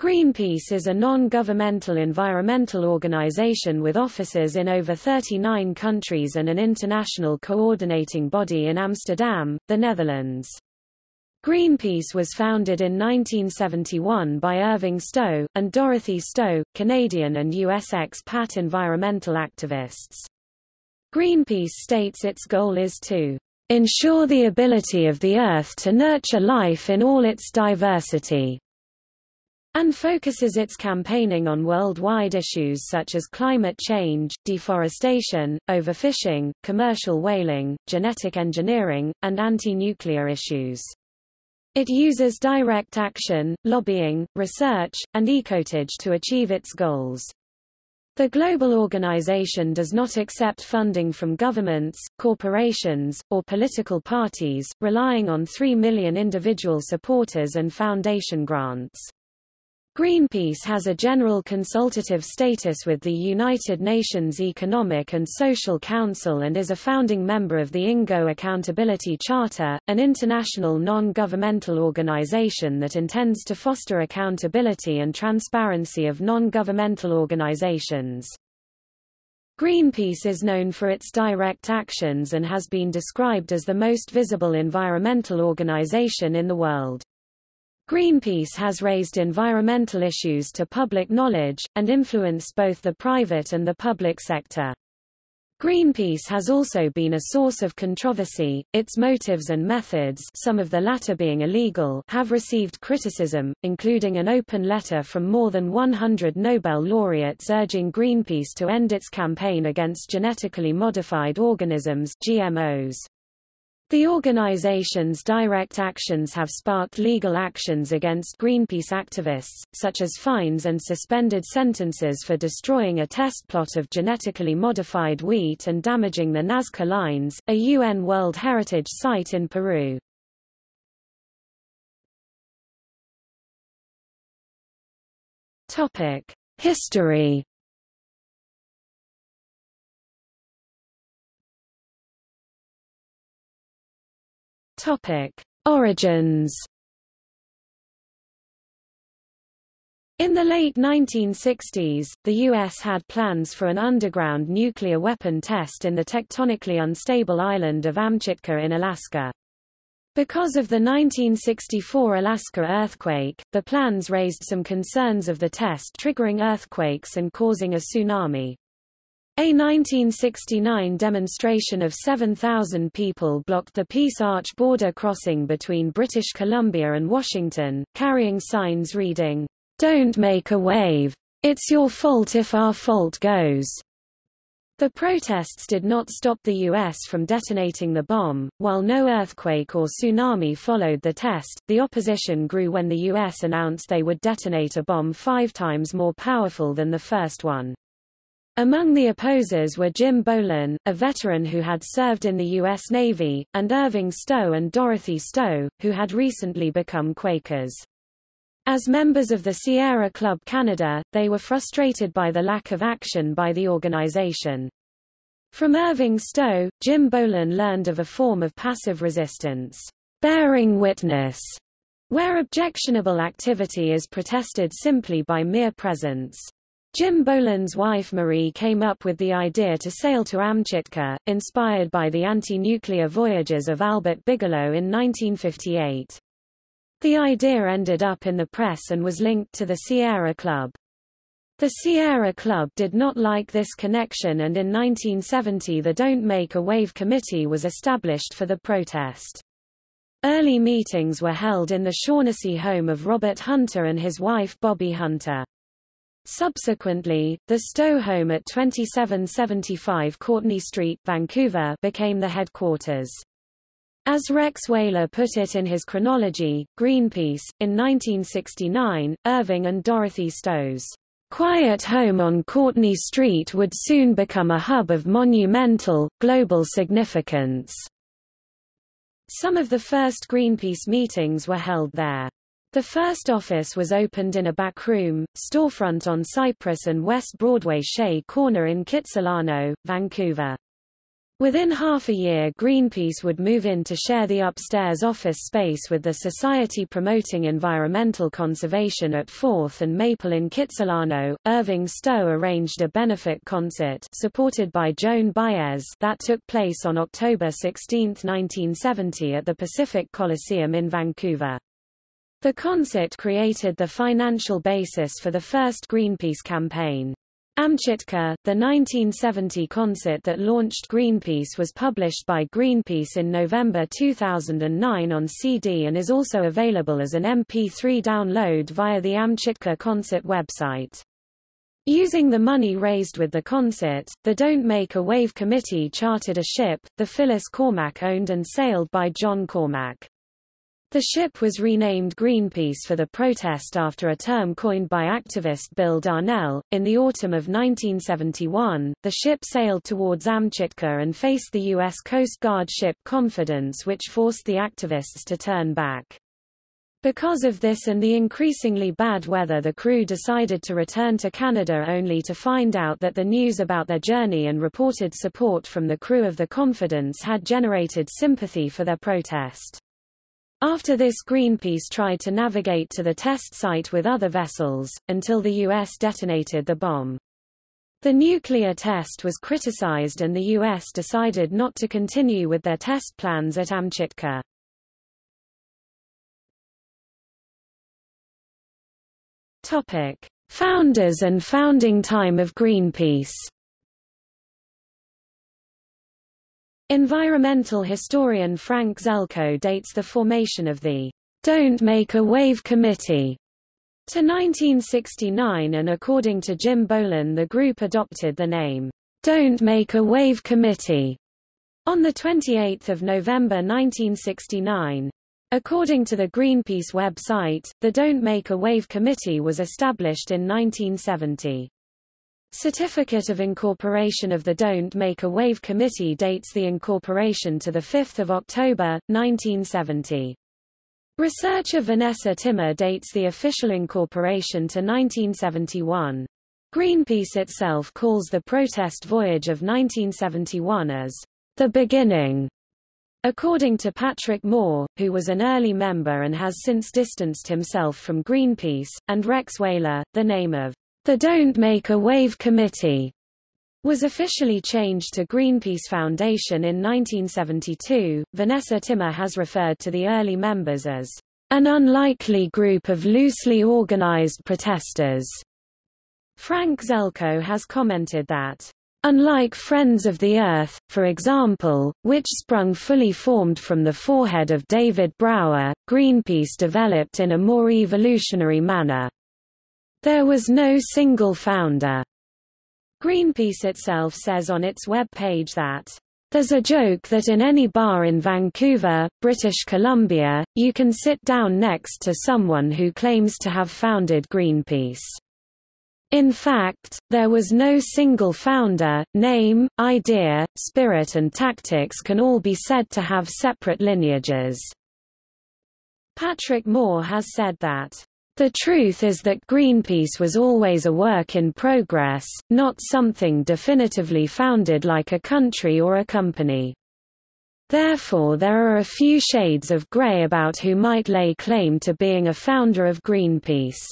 Greenpeace is a non-governmental environmental organization with offices in over 39 countries and an international coordinating body in Amsterdam, the Netherlands. Greenpeace was founded in 1971 by Irving Stowe, and Dorothy Stowe, Canadian and US expat environmental activists. Greenpeace states its goal is to ensure the ability of the Earth to nurture life in all its diversity and focuses its campaigning on worldwide issues such as climate change, deforestation, overfishing, commercial whaling, genetic engineering, and anti-nuclear issues. It uses direct action, lobbying, research, and ecotage to achieve its goals. The global organization does not accept funding from governments, corporations, or political parties, relying on 3 million individual supporters and foundation grants. Greenpeace has a general consultative status with the United Nations Economic and Social Council and is a founding member of the INGO Accountability Charter, an international non-governmental organization that intends to foster accountability and transparency of non-governmental organizations. Greenpeace is known for its direct actions and has been described as the most visible environmental organization in the world. Greenpeace has raised environmental issues to public knowledge, and influenced both the private and the public sector. Greenpeace has also been a source of controversy, its motives and methods some of the latter being illegal have received criticism, including an open letter from more than 100 Nobel laureates urging Greenpeace to end its campaign against genetically modified organisms GMOs. The organization's direct actions have sparked legal actions against Greenpeace activists, such as fines and suspended sentences for destroying a test plot of genetically modified wheat and damaging the Nazca lines, a UN World Heritage Site in Peru. History Topic: Origins. In the late 1960s, the U.S. had plans for an underground nuclear weapon test in the tectonically unstable island of Amchitka in Alaska. Because of the 1964 Alaska earthquake, the plans raised some concerns of the test triggering earthquakes and causing a tsunami. A 1969 demonstration of 7,000 people blocked the Peace Arch border crossing between British Columbia and Washington, carrying signs reading, Don't make a wave. It's your fault if our fault goes. The protests did not stop the U.S. from detonating the bomb. While no earthquake or tsunami followed the test, the opposition grew when the U.S. announced they would detonate a bomb five times more powerful than the first one. Among the opposers were Jim Bohlen, a veteran who had served in the U.S. Navy, and Irving Stowe and Dorothy Stowe, who had recently become Quakers. As members of the Sierra Club Canada, they were frustrated by the lack of action by the organization. From Irving Stowe, Jim Bohlen learned of a form of passive resistance, bearing witness, where objectionable activity is protested simply by mere presence. Jim Bohlen's wife Marie came up with the idea to sail to Amchitka, inspired by the anti-nuclear voyages of Albert Bigelow in 1958. The idea ended up in the press and was linked to the Sierra Club. The Sierra Club did not like this connection and in 1970 the Don't Make a Wave Committee was established for the protest. Early meetings were held in the Shaughnessy home of Robert Hunter and his wife Bobbi Hunter. Subsequently, the Stowe home at 2775 Courtney Street, Vancouver, became the headquarters. As Rex Weyler put it in his chronology, Greenpeace, in 1969, Irving and Dorothy Stowe's quiet home on Courtney Street would soon become a hub of monumental, global significance. Some of the first Greenpeace meetings were held there. The first office was opened in a backroom, storefront on Cypress and West Broadway Shea Corner in Kitsilano, Vancouver. Within half a year Greenpeace would move in to share the upstairs office space with the Society Promoting Environmental Conservation at 4th and Maple in Kitsilano. Irving Stowe arranged a benefit concert supported by Joan Baez that took place on October 16, 1970 at the Pacific Coliseum in Vancouver. The concert created the financial basis for the first Greenpeace campaign. Amchitka, the 1970 concert that launched Greenpeace was published by Greenpeace in November 2009 on CD and is also available as an MP3 download via the Amchitka concert website. Using the money raised with the concert, the Don't Make a Wave committee chartered a ship, the Phyllis Cormack owned and sailed by John Cormack. The ship was renamed Greenpeace for the protest after a term coined by activist Bill Darnell. In the autumn of 1971, the ship sailed towards Amchitka and faced the U.S. Coast Guard ship Confidence which forced the activists to turn back. Because of this and the increasingly bad weather the crew decided to return to Canada only to find out that the news about their journey and reported support from the crew of the Confidence had generated sympathy for their protest. After this Greenpeace tried to navigate to the test site with other vessels, until the U.S. detonated the bomb. The nuclear test was criticized and the U.S. decided not to continue with their test plans at Amchitka. Topic. Founders and founding time of Greenpeace Environmental historian Frank Zelko dates the formation of the Don't Make a Wave Committee to 1969 and according to Jim Bohlen the group adopted the name Don't Make a Wave Committee on 28 November 1969. According to the Greenpeace website, the Don't Make a Wave Committee was established in 1970. Certificate of Incorporation of the Don't Make a Wave Committee dates the incorporation to 5 October, 1970. Researcher Vanessa Timmer dates the official incorporation to 1971. Greenpeace itself calls the protest voyage of 1971 as the beginning. According to Patrick Moore, who was an early member and has since distanced himself from Greenpeace, and Rex Weyler, the name of the Don't Make a Wave Committee was officially changed to Greenpeace Foundation in 1972. Vanessa Timmer has referred to the early members as an unlikely group of loosely organized protesters. Frank Zelko has commented that Unlike Friends of the Earth, for example, which sprung fully formed from the forehead of David Brower, Greenpeace developed in a more evolutionary manner. There was no single founder. Greenpeace itself says on its web page that there's a joke that in any bar in Vancouver, British Columbia, you can sit down next to someone who claims to have founded Greenpeace. In fact, there was no single founder, name, idea, spirit and tactics can all be said to have separate lineages. Patrick Moore has said that the truth is that Greenpeace was always a work in progress, not something definitively founded like a country or a company. Therefore there are a few shades of grey about who might lay claim to being a founder of Greenpeace.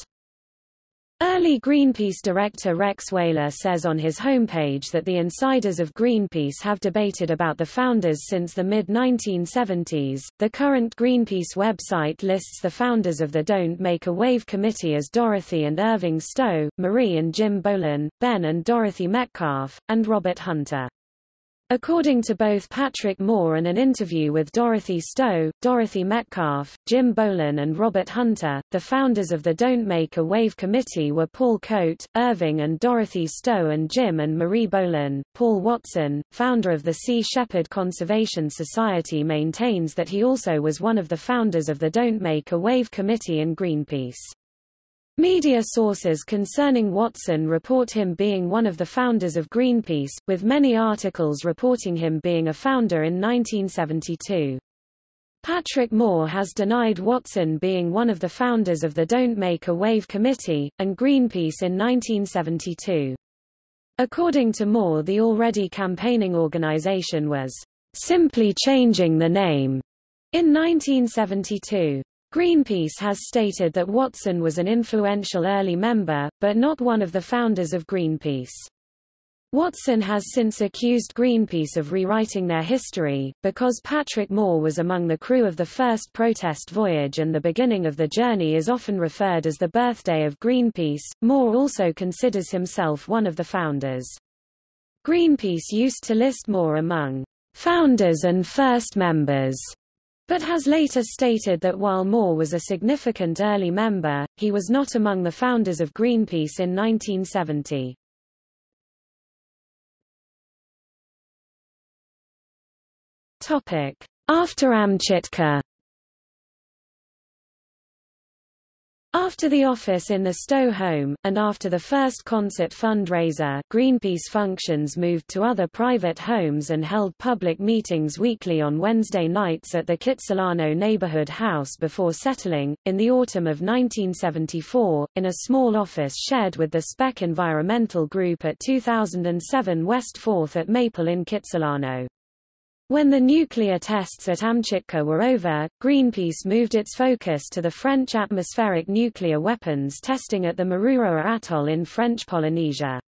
Early Greenpeace director Rex Weyler says on his homepage that the insiders of Greenpeace have debated about the founders since the mid-1970s. The current Greenpeace website lists the founders of the Don't Make a Wave committee as Dorothy and Irving Stowe, Marie and Jim Bohlen, Ben and Dorothy Metcalfe, and Robert Hunter. According to both Patrick Moore and an interview with Dorothy Stowe, Dorothy Metcalfe, Jim Bohlen and Robert Hunter, the founders of the Don't Make a Wave Committee were Paul Cote, Irving and Dorothy Stowe and Jim and Marie Bohlen. Paul Watson, founder of the Sea Shepherd Conservation Society maintains that he also was one of the founders of the Don't Make a Wave Committee and Greenpeace. Media sources concerning Watson report him being one of the founders of Greenpeace, with many articles reporting him being a founder in 1972. Patrick Moore has denied Watson being one of the founders of the Don't Make a Wave Committee, and Greenpeace in 1972. According to Moore the already campaigning organization was simply changing the name in 1972. Greenpeace has stated that Watson was an influential early member, but not one of the founders of Greenpeace. Watson has since accused Greenpeace of rewriting their history, because Patrick Moore was among the crew of the first protest voyage and the beginning of the journey is often referred as the birthday of Greenpeace. Moore also considers himself one of the founders. Greenpeace used to list Moore among founders and first members, but has later stated that while Moore was a significant early member, he was not among the founders of Greenpeace in 1970. After Amchitka After the office in the Stowe home, and after the first concert fundraiser, Greenpeace functions moved to other private homes and held public meetings weekly on Wednesday nights at the Kitsilano neighborhood house before settling, in the autumn of 1974, in a small office shared with the SPEC Environmental Group at 2007 West 4th at Maple in Kitsilano. When the nuclear tests at Amchitka were over, Greenpeace moved its focus to the French atmospheric nuclear weapons testing at the Mururoa Atoll in French Polynesia.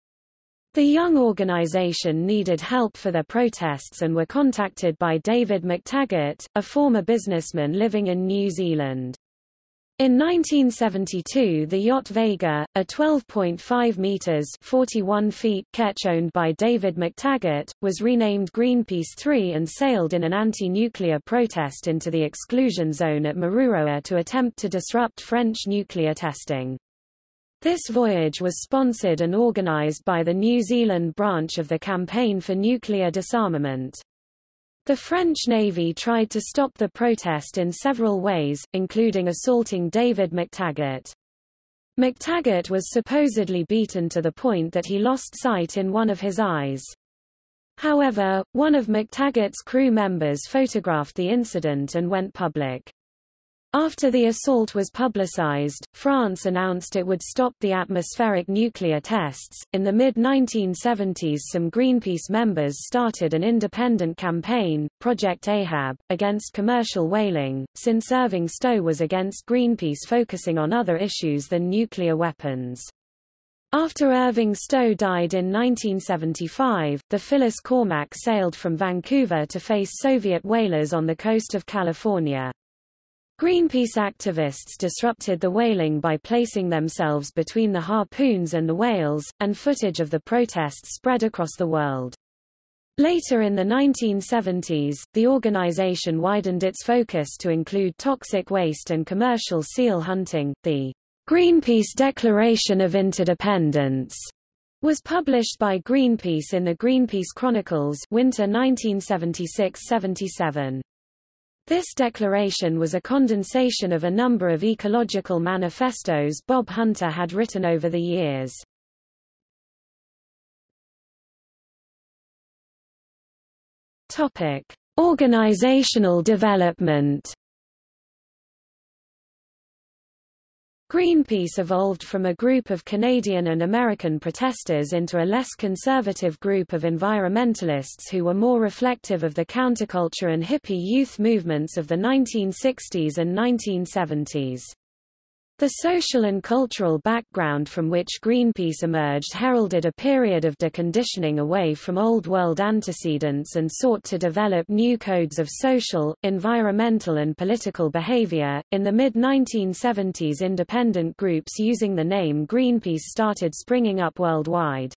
The young organization needed help for their protests and were contacted by David McTaggart, a former businessman living in New Zealand. In 1972 the yacht Vega, a 12.5 meters 41 feet ketch owned by David McTaggart, was renamed Greenpeace 3 and sailed in an anti-nuclear protest into the exclusion zone at Mururoa to attempt to disrupt French nuclear testing. This voyage was sponsored and organized by the New Zealand branch of the Campaign for Nuclear Disarmament. The French Navy tried to stop the protest in several ways, including assaulting David McTaggart. McTaggart was supposedly beaten to the point that he lost sight in one of his eyes. However, one of McTaggart's crew members photographed the incident and went public. After the assault was publicized, France announced it would stop the atmospheric nuclear tests. In the mid 1970s, some Greenpeace members started an independent campaign, Project Ahab, against commercial whaling, since Irving Stowe was against Greenpeace focusing on other issues than nuclear weapons. After Irving Stowe died in 1975, the Phyllis Cormack sailed from Vancouver to face Soviet whalers on the coast of California. Greenpeace activists disrupted the whaling by placing themselves between the harpoons and the whales, and footage of the protests spread across the world. Later in the 1970s, the organization widened its focus to include toxic waste and commercial seal hunting. The Greenpeace Declaration of Interdependence was published by Greenpeace in the Greenpeace Chronicles winter 1976-77. This declaration was a condensation of a number of ecological manifestos Bob Hunter had written over the years. Topic: Organizational development Greenpeace evolved from a group of Canadian and American protesters into a less conservative group of environmentalists who were more reflective of the counterculture and hippie youth movements of the 1960s and 1970s. The social and cultural background from which Greenpeace emerged heralded a period of deconditioning away from Old World antecedents and sought to develop new codes of social, environmental, and political behavior. In the mid 1970s, independent groups using the name Greenpeace started springing up worldwide.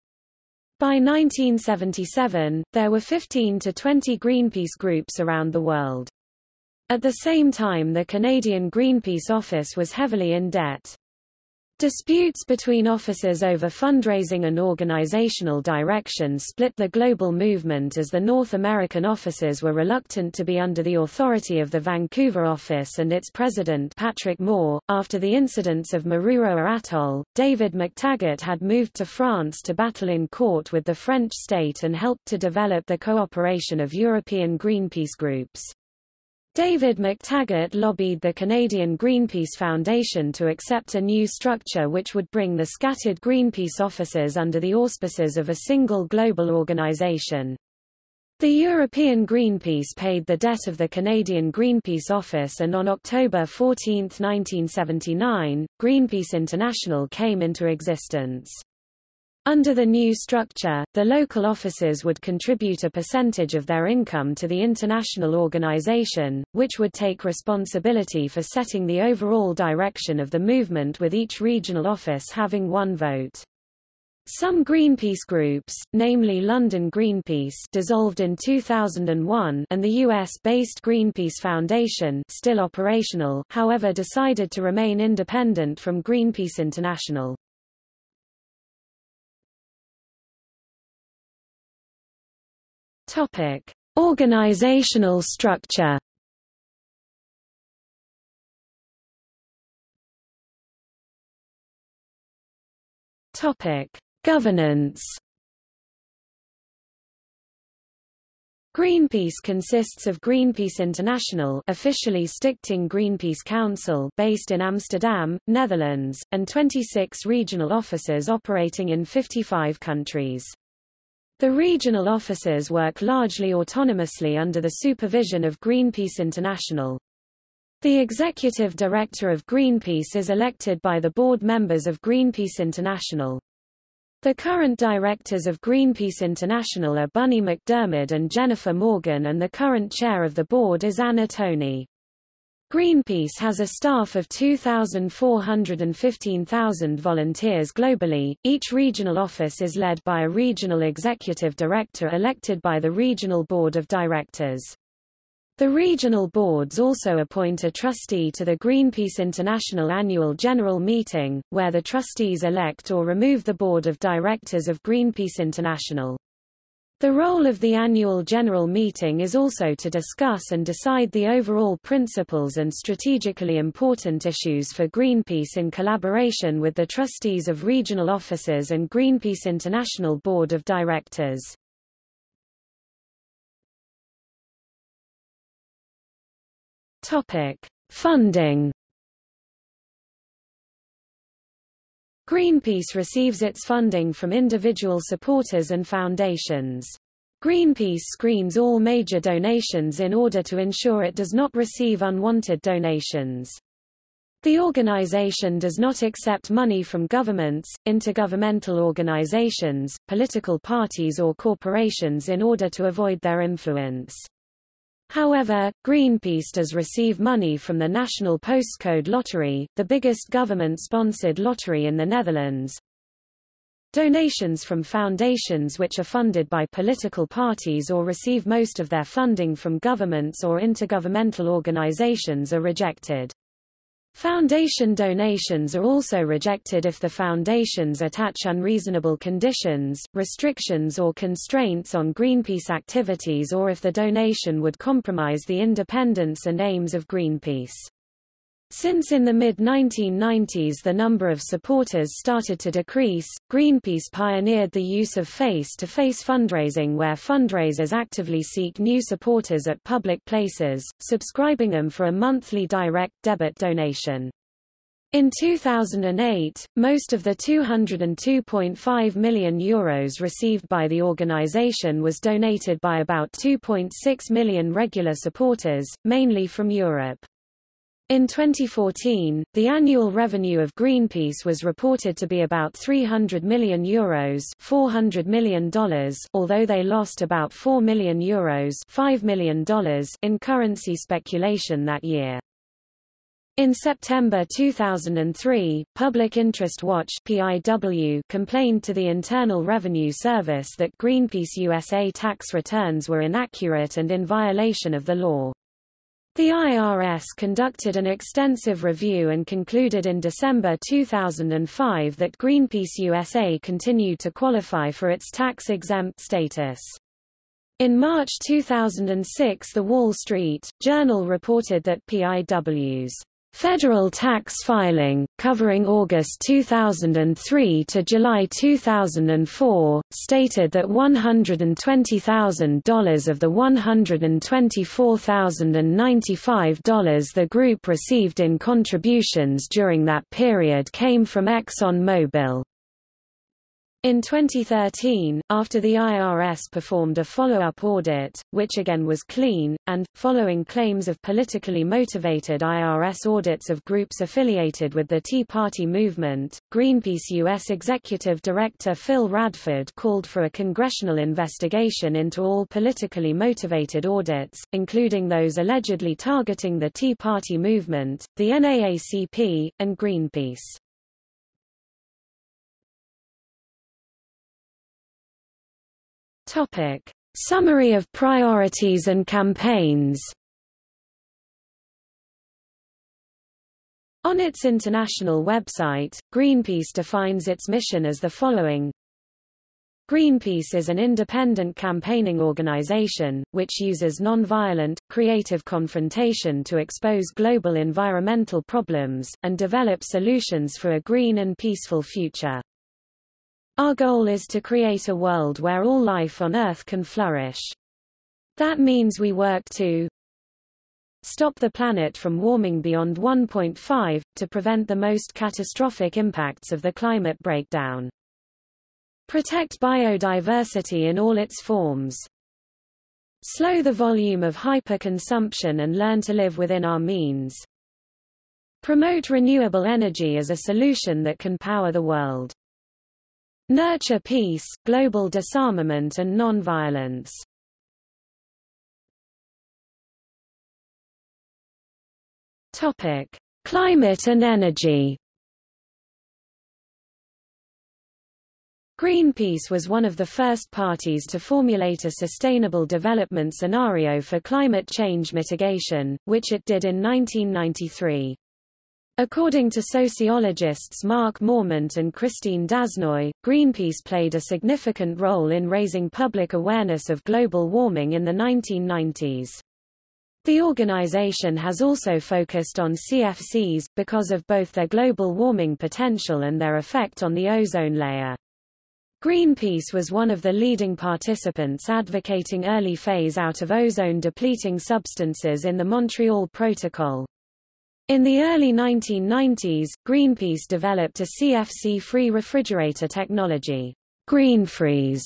By 1977, there were 15 to 20 Greenpeace groups around the world. At the same time the Canadian Greenpeace office was heavily in debt. Disputes between officers over fundraising and organizational direction split the global movement as the North American officers were reluctant to be under the authority of the Vancouver office and its president Patrick Moore. After the incidents of Mururoa Atoll, David McTaggart had moved to France to battle in court with the French state and helped to develop the cooperation of European Greenpeace groups. David McTaggart lobbied the Canadian Greenpeace Foundation to accept a new structure which would bring the scattered Greenpeace offices under the auspices of a single global organization. The European Greenpeace paid the debt of the Canadian Greenpeace office and on October 14, 1979, Greenpeace International came into existence. Under the new structure, the local offices would contribute a percentage of their income to the international organization, which would take responsibility for setting the overall direction of the movement with each regional office having one vote. Some Greenpeace groups, namely London Greenpeace dissolved in 2001 and the US-based Greenpeace Foundation still operational however decided to remain independent from Greenpeace International. Topic: Organizational structure. Topic: Governance. Greenpeace consists of Greenpeace International officially Stichting Greenpeace Council based in Amsterdam, Netherlands, and 26 regional offices operating in 55 countries. The regional offices work largely autonomously under the supervision of Greenpeace International. The executive director of Greenpeace is elected by the board members of Greenpeace International. The current directors of Greenpeace International are Bunny McDiarmid and Jennifer Morgan and the current chair of the board is Ana Toni. Greenpeace has a staff of 2,415,000 volunteers globally. Each regional office is led by a regional executive director elected by the regional board of directors. The regional boards also appoint a trustee to the Greenpeace International Annual General Meeting, where the trustees elect or remove the board of directors of Greenpeace International. The role of the annual general meeting is also to discuss and decide the overall principles and strategically important issues for Greenpeace in collaboration with the trustees of regional offices and Greenpeace International Board of Directors. Topic: Funding Greenpeace receives its funding from individual supporters and foundations. Greenpeace screens all major donations in order to ensure it does not receive unwanted donations. The organization does not accept money from governments, intergovernmental organizations, political parties or corporations in order to avoid their influence. However, Greenpeace does receive money from the National Postcode Lottery, the biggest government-sponsored lottery in the Netherlands. Donations from foundations which are funded by political parties or receive most of their funding from governments or intergovernmental organizations are rejected. Foundation donations are also rejected if the foundations attach unreasonable conditions, restrictions or constraints on Greenpeace activities or if the donation would compromise the independence and aims of Greenpeace. Since in the mid-1990s the number of supporters started to decrease, Greenpeace pioneered the use of face-to-face -face fundraising where fundraisers actively seek new supporters at public places, subscribing them for a monthly direct debit donation. In 2008, most of the €202.5 million Euros received by the organization was donated by about 2.6 million regular supporters, mainly from Europe. In 2014, the annual revenue of Greenpeace was reported to be about 300 million euros, 400 million dollars, although they lost about 4 million euros, 5 million dollars in currency speculation that year. In September 2003, Public Interest Watch (PIW) complained to the Internal Revenue Service that Greenpeace USA tax returns were inaccurate and in violation of the law. The IRS conducted an extensive review and concluded in December 2005 that Greenpeace USA continued to qualify for its tax-exempt status. In March 2006 The Wall Street Journal reported that PIW's Federal tax filing, covering August 2003 to July 2004, stated that $120,000 of the $124,095 the group received in contributions during that period came from Exxon Mobil. In 2013, after the IRS performed a follow-up audit, which again was clean, and, following claims of politically motivated IRS audits of groups affiliated with the Tea Party movement, Greenpeace U.S. Executive Director Phil Radford called for a congressional investigation into all politically motivated audits, including those allegedly targeting the Tea Party movement, the NAACP, and Greenpeace. Topic: Summary of priorities and campaigns. On its international website, Greenpeace defines its mission as the following. Greenpeace is an independent campaigning organization, which uses non-violent, creative confrontation to expose global environmental problems, and develop solutions for a green and peaceful future. Our goal is to create a world where all life on Earth can flourish. That means we work to stop the planet from warming beyond 1.5, to prevent the most catastrophic impacts of the climate breakdown. Protect biodiversity in all its forms. Slow the volume of hyperconsumption and learn to live within our means. Promote renewable energy as a solution that can power the world. Nurture peace, global disarmament and non-violence. Topic: Climate and energy. Greenpeace was one of the first parties to formulate a sustainable development scenario for climate change mitigation, which it did in 1993. According to sociologists Mark Mormont and Christine Dasnoy, Greenpeace played a significant role in raising public awareness of global warming in the 1990s. The organization has also focused on CFCs, because of both their global warming potential and their effect on the ozone layer. Greenpeace was one of the leading participants advocating early phase out of ozone-depleting substances in the Montreal Protocol. In the early 1990s, Greenpeace developed a CFC-free refrigerator technology, GreenFreeze,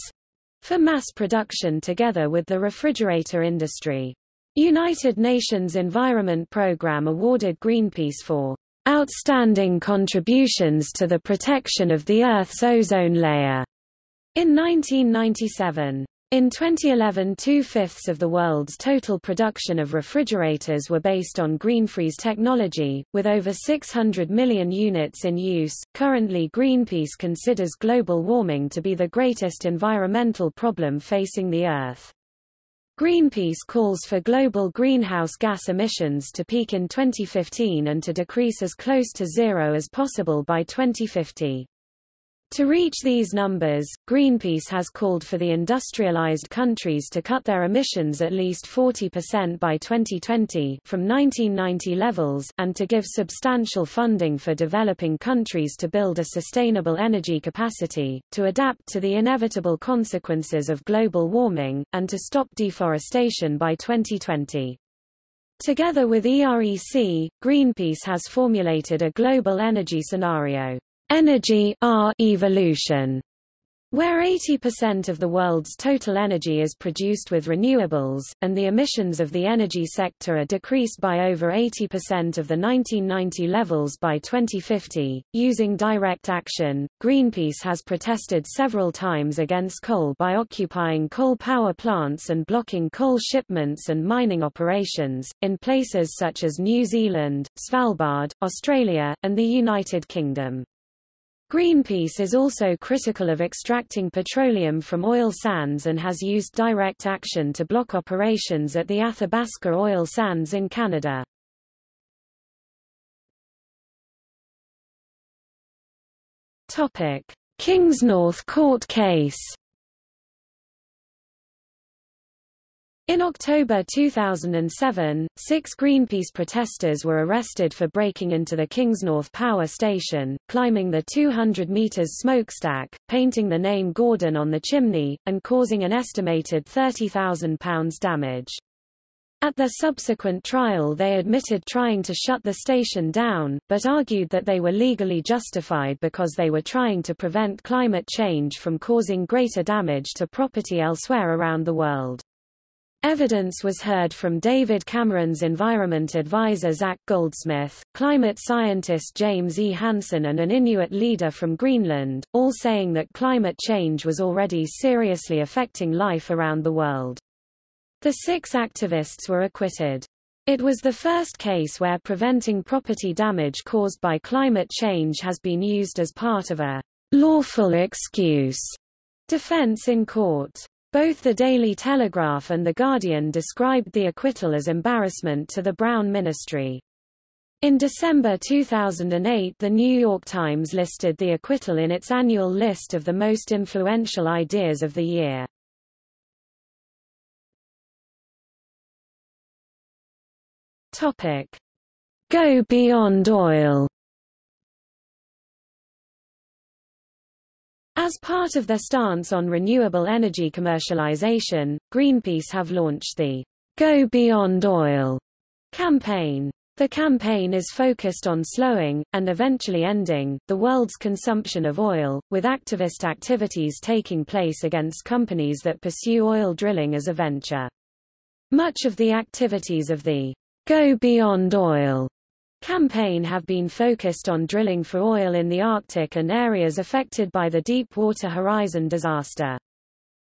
for mass production together with the refrigerator industry. United Nations Environment Programme awarded Greenpeace for outstanding contributions to the protection of the Earth's ozone layer in 1997. In 2011 two-fifths of the world's total production of refrigerators were based on GreenFreeze technology, with over 600 million units in use. Currently Greenpeace considers global warming to be the greatest environmental problem facing the Earth. Greenpeace calls for global greenhouse gas emissions to peak in 2015 and to decrease as close to zero as possible by 2050. To reach these numbers, Greenpeace has called for the industrialized countries to cut their emissions at least 40% by 2020 from 1990 levels and to give substantial funding for developing countries to build a sustainable energy capacity, to adapt to the inevitable consequences of global warming, and to stop deforestation by 2020. Together with EREC, Greenpeace has formulated a global energy scenario energy R evolution where 80% of the world's total energy is produced with renewables, and the emissions of the energy sector are decreased by over 80% of the 1990 levels by 2050. Using direct action, Greenpeace has protested several times against coal by occupying coal power plants and blocking coal shipments and mining operations, in places such as New Zealand, Svalbard, Australia, and the United Kingdom. Greenpeace is also critical of extracting petroleum from oil sands and has used direct action to block operations at the Athabasca oil sands in Canada. Kingsnorth court case In October 2007, six Greenpeace protesters were arrested for breaking into the Kingsnorth power station, climbing the 200 meters smokestack, painting the name Gordon on the chimney, and causing an estimated £30,000 damage. At their subsequent trial they admitted trying to shut the station down, but argued that they were legally justified because they were trying to prevent climate change from causing greater damage to property elsewhere around the world. Evidence was heard from David Cameron's environment advisor Zac Goldsmith, climate scientist James E. Hansen and an Inuit leader from Greenland, all saying that climate change was already seriously affecting life around the world. The six activists were acquitted. It was the first case where preventing property damage caused by climate change has been used as part of a lawful excuse defense in court. Both the Daily Telegraph and The Guardian described the acquittal as embarrassment to the Brown ministry. In December 2008 The New York Times listed the acquittal in its annual list of the most influential ideas of the year. Go beyond oil As part of their stance on renewable energy commercialization, Greenpeace have launched the Go Beyond Oil campaign. The campaign is focused on slowing, and eventually ending, the world's consumption of oil, with activist activities taking place against companies that pursue oil drilling as a venture. Much of the activities of the Go Beyond Oil campaign have been focused on drilling for oil in the Arctic and areas affected by the Deepwater Horizon disaster.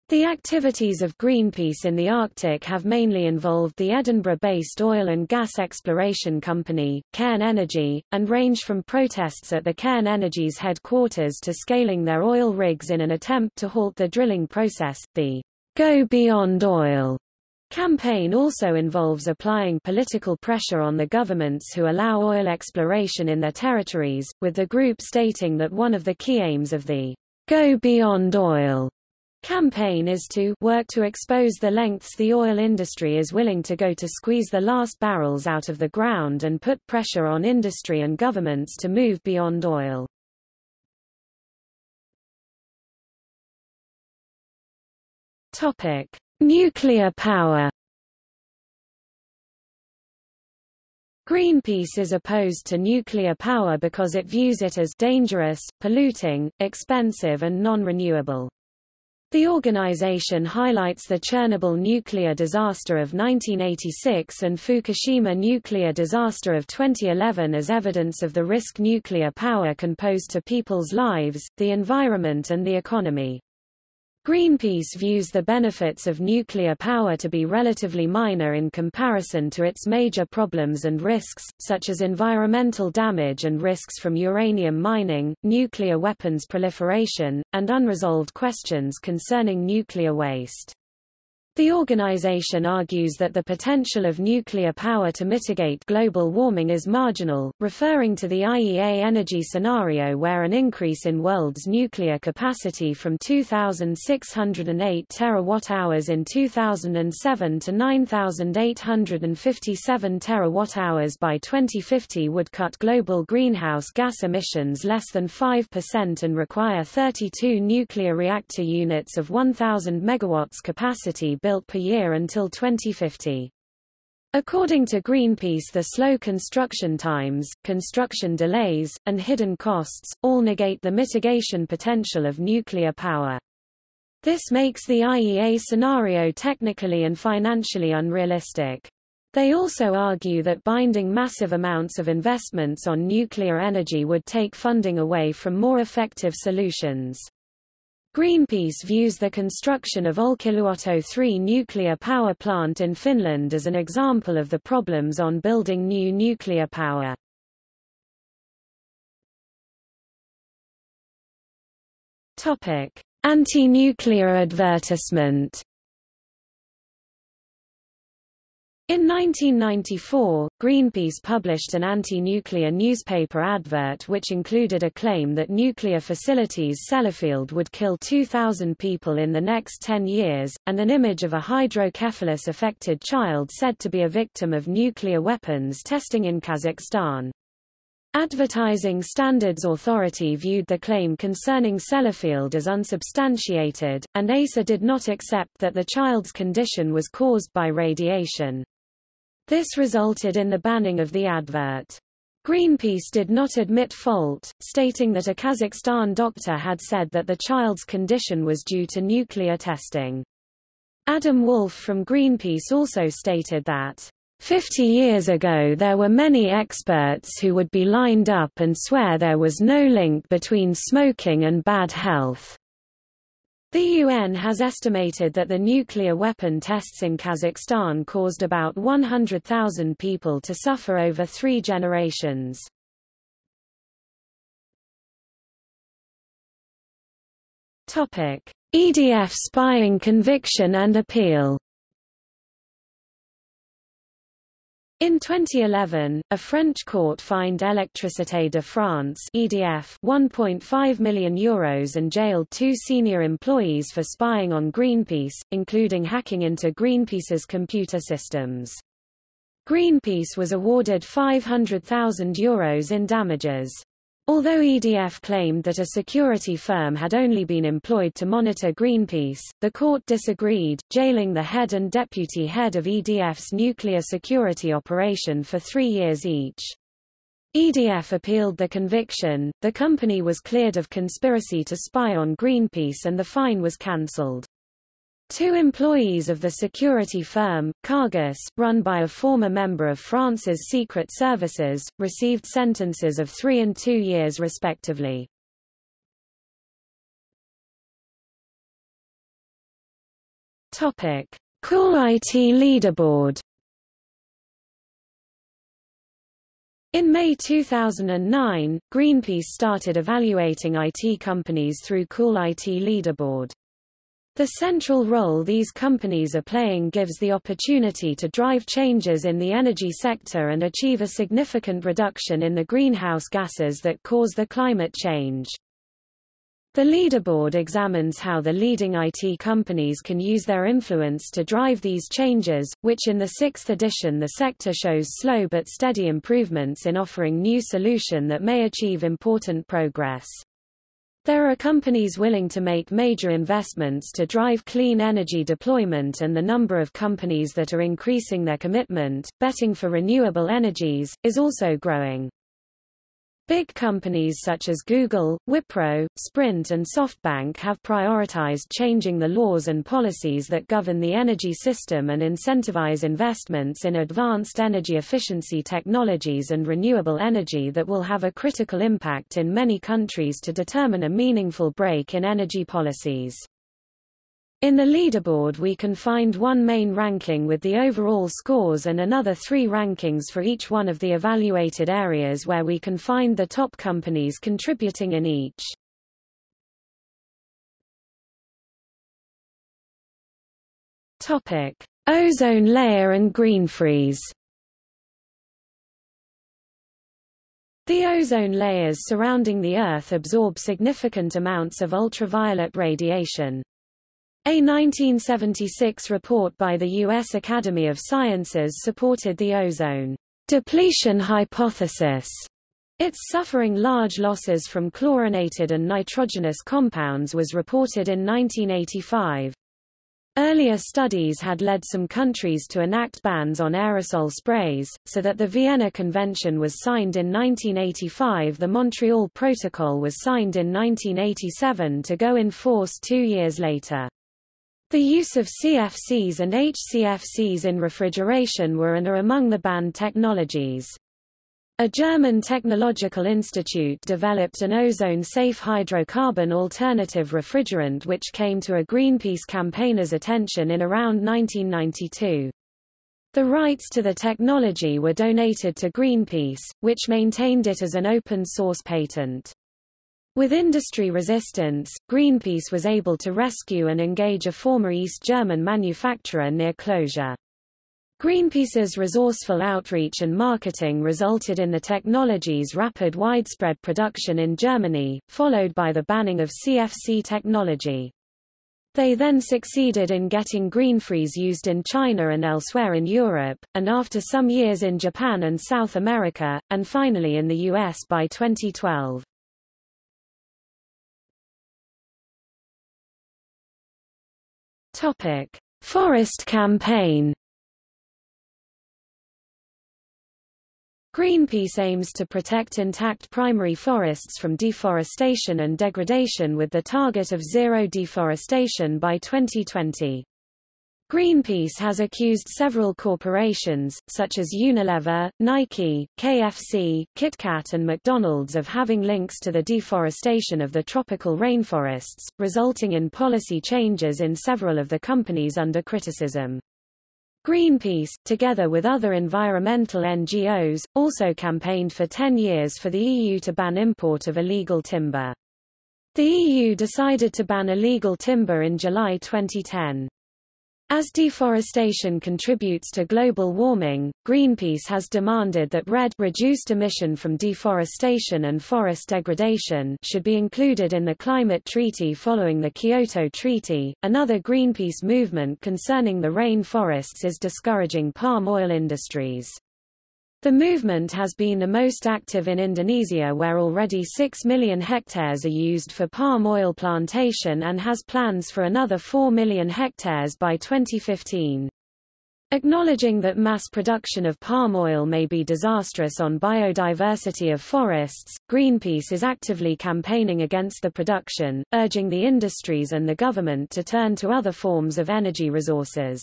The activities of Greenpeace in the Arctic have mainly involved the Edinburgh-based oil and gas exploration company, Cairn Energy, and range from protests at the Cairn Energy's headquarters to scaling their oil rigs in an attempt to halt the drilling process. The Go Beyond Oil campaign also involves applying political pressure on the governments who allow oil exploration in their territories, with the group stating that one of the key aims of the Go Beyond Oil campaign is to work to expose the lengths the oil industry is willing to go to squeeze the last barrels out of the ground and put pressure on industry and governments to move beyond oil. Topic: Nuclear power Greenpeace is opposed to nuclear power because it views it as dangerous, polluting, expensive and non-renewable. The organization highlights the Chernobyl nuclear disaster of 1986 and Fukushima nuclear disaster of 2011 as evidence of the risk nuclear power can pose to people's lives, the environment and the economy. Greenpeace views the benefits of nuclear power to be relatively minor in comparison to its major problems and risks, such as environmental damage and risks from uranium mining, nuclear weapons proliferation, and unresolved questions concerning nuclear waste. The organization argues that the potential of nuclear power to mitigate global warming is marginal, referring to the IEA energy scenario where an increase in world's nuclear capacity from 2,608 terawatt-hours in 2007 to 9,857 terawatt-hours by 2050 would cut global greenhouse gas emissions less than 5% and require 32 nuclear reactor units of 1,000 megawatts capacity built per year until 2050. According to Greenpeace the slow construction times, construction delays, and hidden costs, all negate the mitigation potential of nuclear power. This makes the IEA scenario technically and financially unrealistic. They also argue that binding massive amounts of investments on nuclear energy would take funding away from more effective solutions. Greenpeace views the construction of Olkiluoto 3 nuclear power plant in Finland as an example of the problems on building new nuclear power. Anti-nuclear advertisement In 1994, Greenpeace published an anti-nuclear newspaper advert which included a claim that nuclear facilities Sellafield would kill 2,000 people in the next 10 years, and an image of a hydrocephalus-affected child said to be a victim of nuclear weapons testing in Kazakhstan. Advertising Standards Authority viewed the claim concerning Sellafield as unsubstantiated, and ASA did not accept that the child's condition was caused by radiation. This resulted in the banning of the advert. Greenpeace did not admit fault, stating that a Kazakhstan doctor had said that the child's condition was due to nuclear testing. Adam Wolf from Greenpeace also stated that, "...50 years ago there were many experts who would be lined up and swear there was no link between smoking and bad health." The UN has estimated that the nuclear weapon tests in Kazakhstan caused about 100,000 people to suffer over three generations. EDF spying conviction and appeal In 2011, a French court fined Électricité de France (EDF) 1.5 million euros and jailed two senior employees for spying on Greenpeace, including hacking into Greenpeace's computer systems. Greenpeace was awarded 500,000 euros in damages. Although EDF claimed that a security firm had only been employed to monitor Greenpeace, the court disagreed, jailing the head and deputy head of EDF's nuclear security operation for three years each. EDF appealed the conviction, the company was cleared of conspiracy to spy on Greenpeace and the fine was cancelled. Two employees of the security firm, Kargus, run by a former member of France's secret services, received sentences of three and two years respectively. Topic. Cool IT Leaderboard In May 2009, Greenpeace started evaluating IT companies through Cool IT Leaderboard. The central role these companies are playing gives the opportunity to drive changes in the energy sector and achieve a significant reduction in the greenhouse gases that cause the climate change. The leaderboard examines how the leading IT companies can use their influence to drive these changes, which in the sixth edition the sector shows slow but steady improvements in offering new solution that may achieve important progress. There are companies willing to make major investments to drive clean energy deployment and the number of companies that are increasing their commitment, betting for renewable energies, is also growing. Big companies such as Google, Wipro, Sprint and SoftBank have prioritized changing the laws and policies that govern the energy system and incentivize investments in advanced energy efficiency technologies and renewable energy that will have a critical impact in many countries to determine a meaningful break in energy policies. In the leaderboard we can find one main ranking with the overall scores and another three rankings for each one of the evaluated areas where we can find the top companies contributing in each. Topic: Ozone layer and green freeze. The ozone layers surrounding the Earth absorb significant amounts of ultraviolet radiation. A 1976 report by the U.S. Academy of Sciences supported the ozone depletion hypothesis. Its suffering large losses from chlorinated and nitrogenous compounds was reported in 1985. Earlier studies had led some countries to enact bans on aerosol sprays, so that the Vienna Convention was signed in 1985 the Montreal Protocol was signed in 1987 to go in force two years later. The use of CFCs and HCFCs in refrigeration were and are among the banned technologies. A German technological institute developed an ozone-safe hydrocarbon alternative refrigerant which came to a Greenpeace campaigner's attention in around 1992. The rights to the technology were donated to Greenpeace, which maintained it as an open-source patent. With industry resistance, Greenpeace was able to rescue and engage a former East German manufacturer near closure. Greenpeace's resourceful outreach and marketing resulted in the technology's rapid widespread production in Germany, followed by the banning of CFC technology. They then succeeded in getting GreenFreeze used in China and elsewhere in Europe, and after some years in Japan and South America, and finally in the US by 2012. Topic: Forest Campaign Greenpeace aims to protect intact primary forests from deforestation and degradation with the target of zero deforestation by 2020. Greenpeace has accused several corporations, such as Unilever, Nike, KFC, KitKat and McDonald's of having links to the deforestation of the tropical rainforests, resulting in policy changes in several of the companies under criticism. Greenpeace, together with other environmental NGOs, also campaigned for 10 years for the EU to ban import of illegal timber. The EU decided to ban illegal timber in July 2010. As deforestation contributes to global warming, Greenpeace has demanded that REDD reduced emission from deforestation and forest degradation should be included in the climate treaty following the Kyoto Treaty. Another Greenpeace movement concerning the rain forests is discouraging palm oil industries. The movement has been the most active in Indonesia where already 6 million hectares are used for palm oil plantation and has plans for another 4 million hectares by 2015. Acknowledging that mass production of palm oil may be disastrous on biodiversity of forests, Greenpeace is actively campaigning against the production, urging the industries and the government to turn to other forms of energy resources.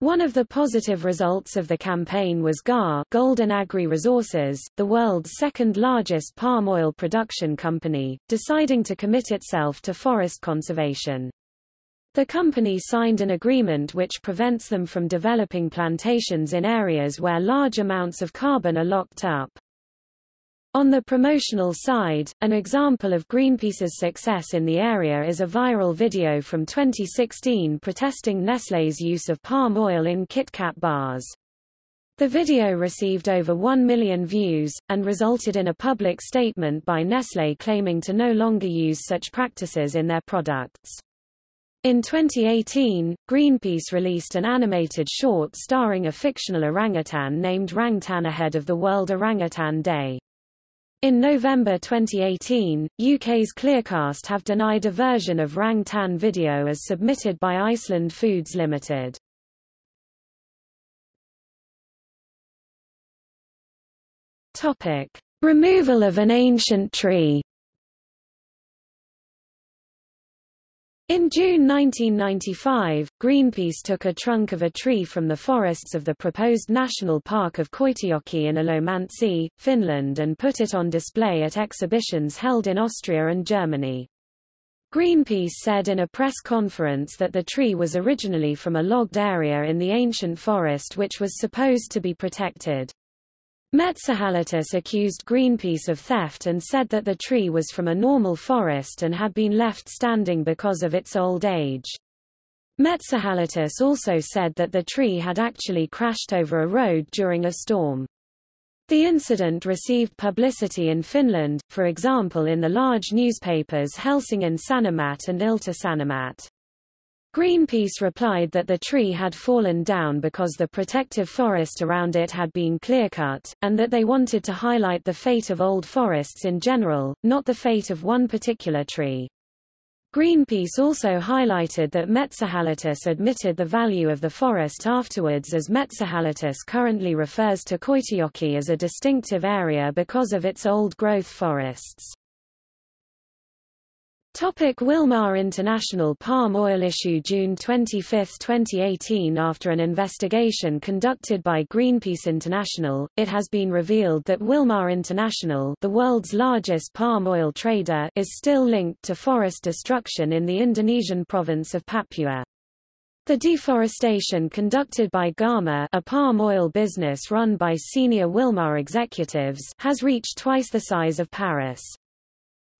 One of the positive results of the campaign was GAR Golden Agri Resources, the world's second largest palm oil production company, deciding to commit itself to forest conservation. The company signed an agreement which prevents them from developing plantations in areas where large amounts of carbon are locked up. On the promotional side, an example of Greenpeace's success in the area is a viral video from 2016 protesting Nestlé's use of palm oil in KitKat bars. The video received over 1 million views, and resulted in a public statement by Nestlé claiming to no longer use such practices in their products. In 2018, Greenpeace released an animated short starring a fictional orangutan named Rangtan ahead of the World Orangutan Day. In November 2018, UK's Clearcast have denied a version of Rang Tan video as submitted by Iceland Foods Limited. Topic: Removal of an ancient tree. In June 1995, Greenpeace took a trunk of a tree from the forests of the proposed National Park of Koitajoki in Ilomantsi, Finland and put it on display at exhibitions held in Austria and Germany. Greenpeace said in a press conference that the tree was originally from a logged area in the ancient forest which was supposed to be protected. Metsähallitus accused Greenpeace of theft and said that the tree was from a normal forest and had been left standing because of its old age. Metsähallitus also said that the tree had actually crashed over a road during a storm. The incident received publicity in Finland, for example in the large newspapers Helsingin Sanomat and Ilta Sanomat. Greenpeace replied that the tree had fallen down because the protective forest around it had been clear-cut, and that they wanted to highlight the fate of old forests in general, not the fate of one particular tree. Greenpeace also highlighted that Metsähallitus admitted the value of the forest afterwards as Metsähallitus currently refers to Koitajoki as a distinctive area because of its old-growth forests. Topic Wilmar International Palm oil issue June 25, 2018 After an investigation conducted by Greenpeace International, it has been revealed that Wilmar International the world's largest palm oil trader is still linked to forest destruction in the Indonesian province of Papua. The deforestation conducted by Gama a palm oil business run by senior Wilmar executives has reached twice the size of Paris.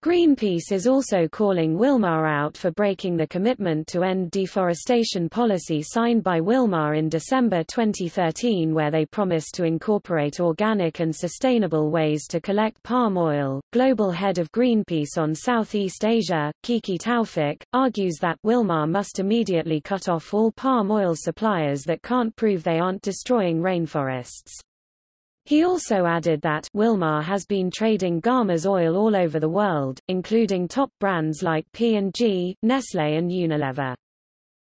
Greenpeace is also calling Wilmar out for breaking the commitment to end deforestation policy signed by Wilmar in December 2013 where they promised to incorporate organic and sustainable ways to collect palm oil. Global head of Greenpeace on Southeast Asia, Kiki Taufik, argues that Wilmar must immediately cut off all palm oil suppliers that can't prove they aren't destroying rainforests. He also added that Wilmar has been trading Gama's oil all over the world, including top brands like P&G, Nestlé and Unilever.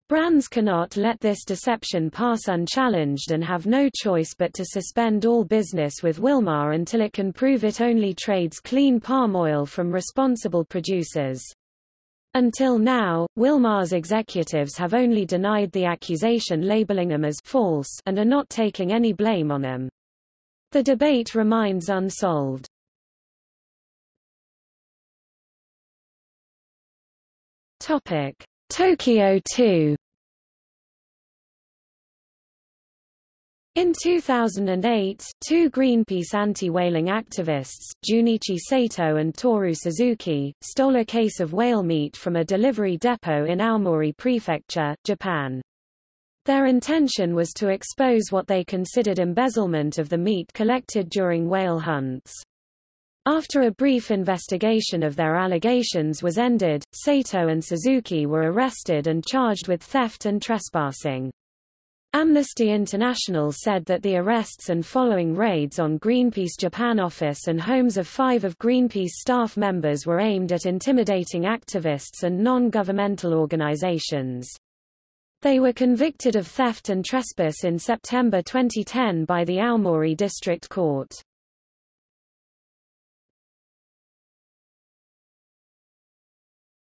Brands cannot let this deception pass unchallenged and have no choice but to suspend all business with Wilmar until it can prove it only trades clean palm oil from responsible producers. Until now, Wilmar's executives have only denied the accusation labeling them as false and are not taking any blame on them. The debate remains unsolved. Topic: Tokyo 2 In 2008, two Greenpeace anti-whaling activists, Junichi Sato and Toru Suzuki, stole a case of whale meat from a delivery depot in Aomori Prefecture, Japan. Their intention was to expose what they considered embezzlement of the meat collected during whale hunts. After a brief investigation of their allegations was ended, Sato and Suzuki were arrested and charged with theft and trespassing. Amnesty International said that the arrests and following raids on Greenpeace Japan office and homes of five of Greenpeace staff members were aimed at intimidating activists and non-governmental organizations. They were convicted of theft and trespass in September 2010 by the Aomori District Court.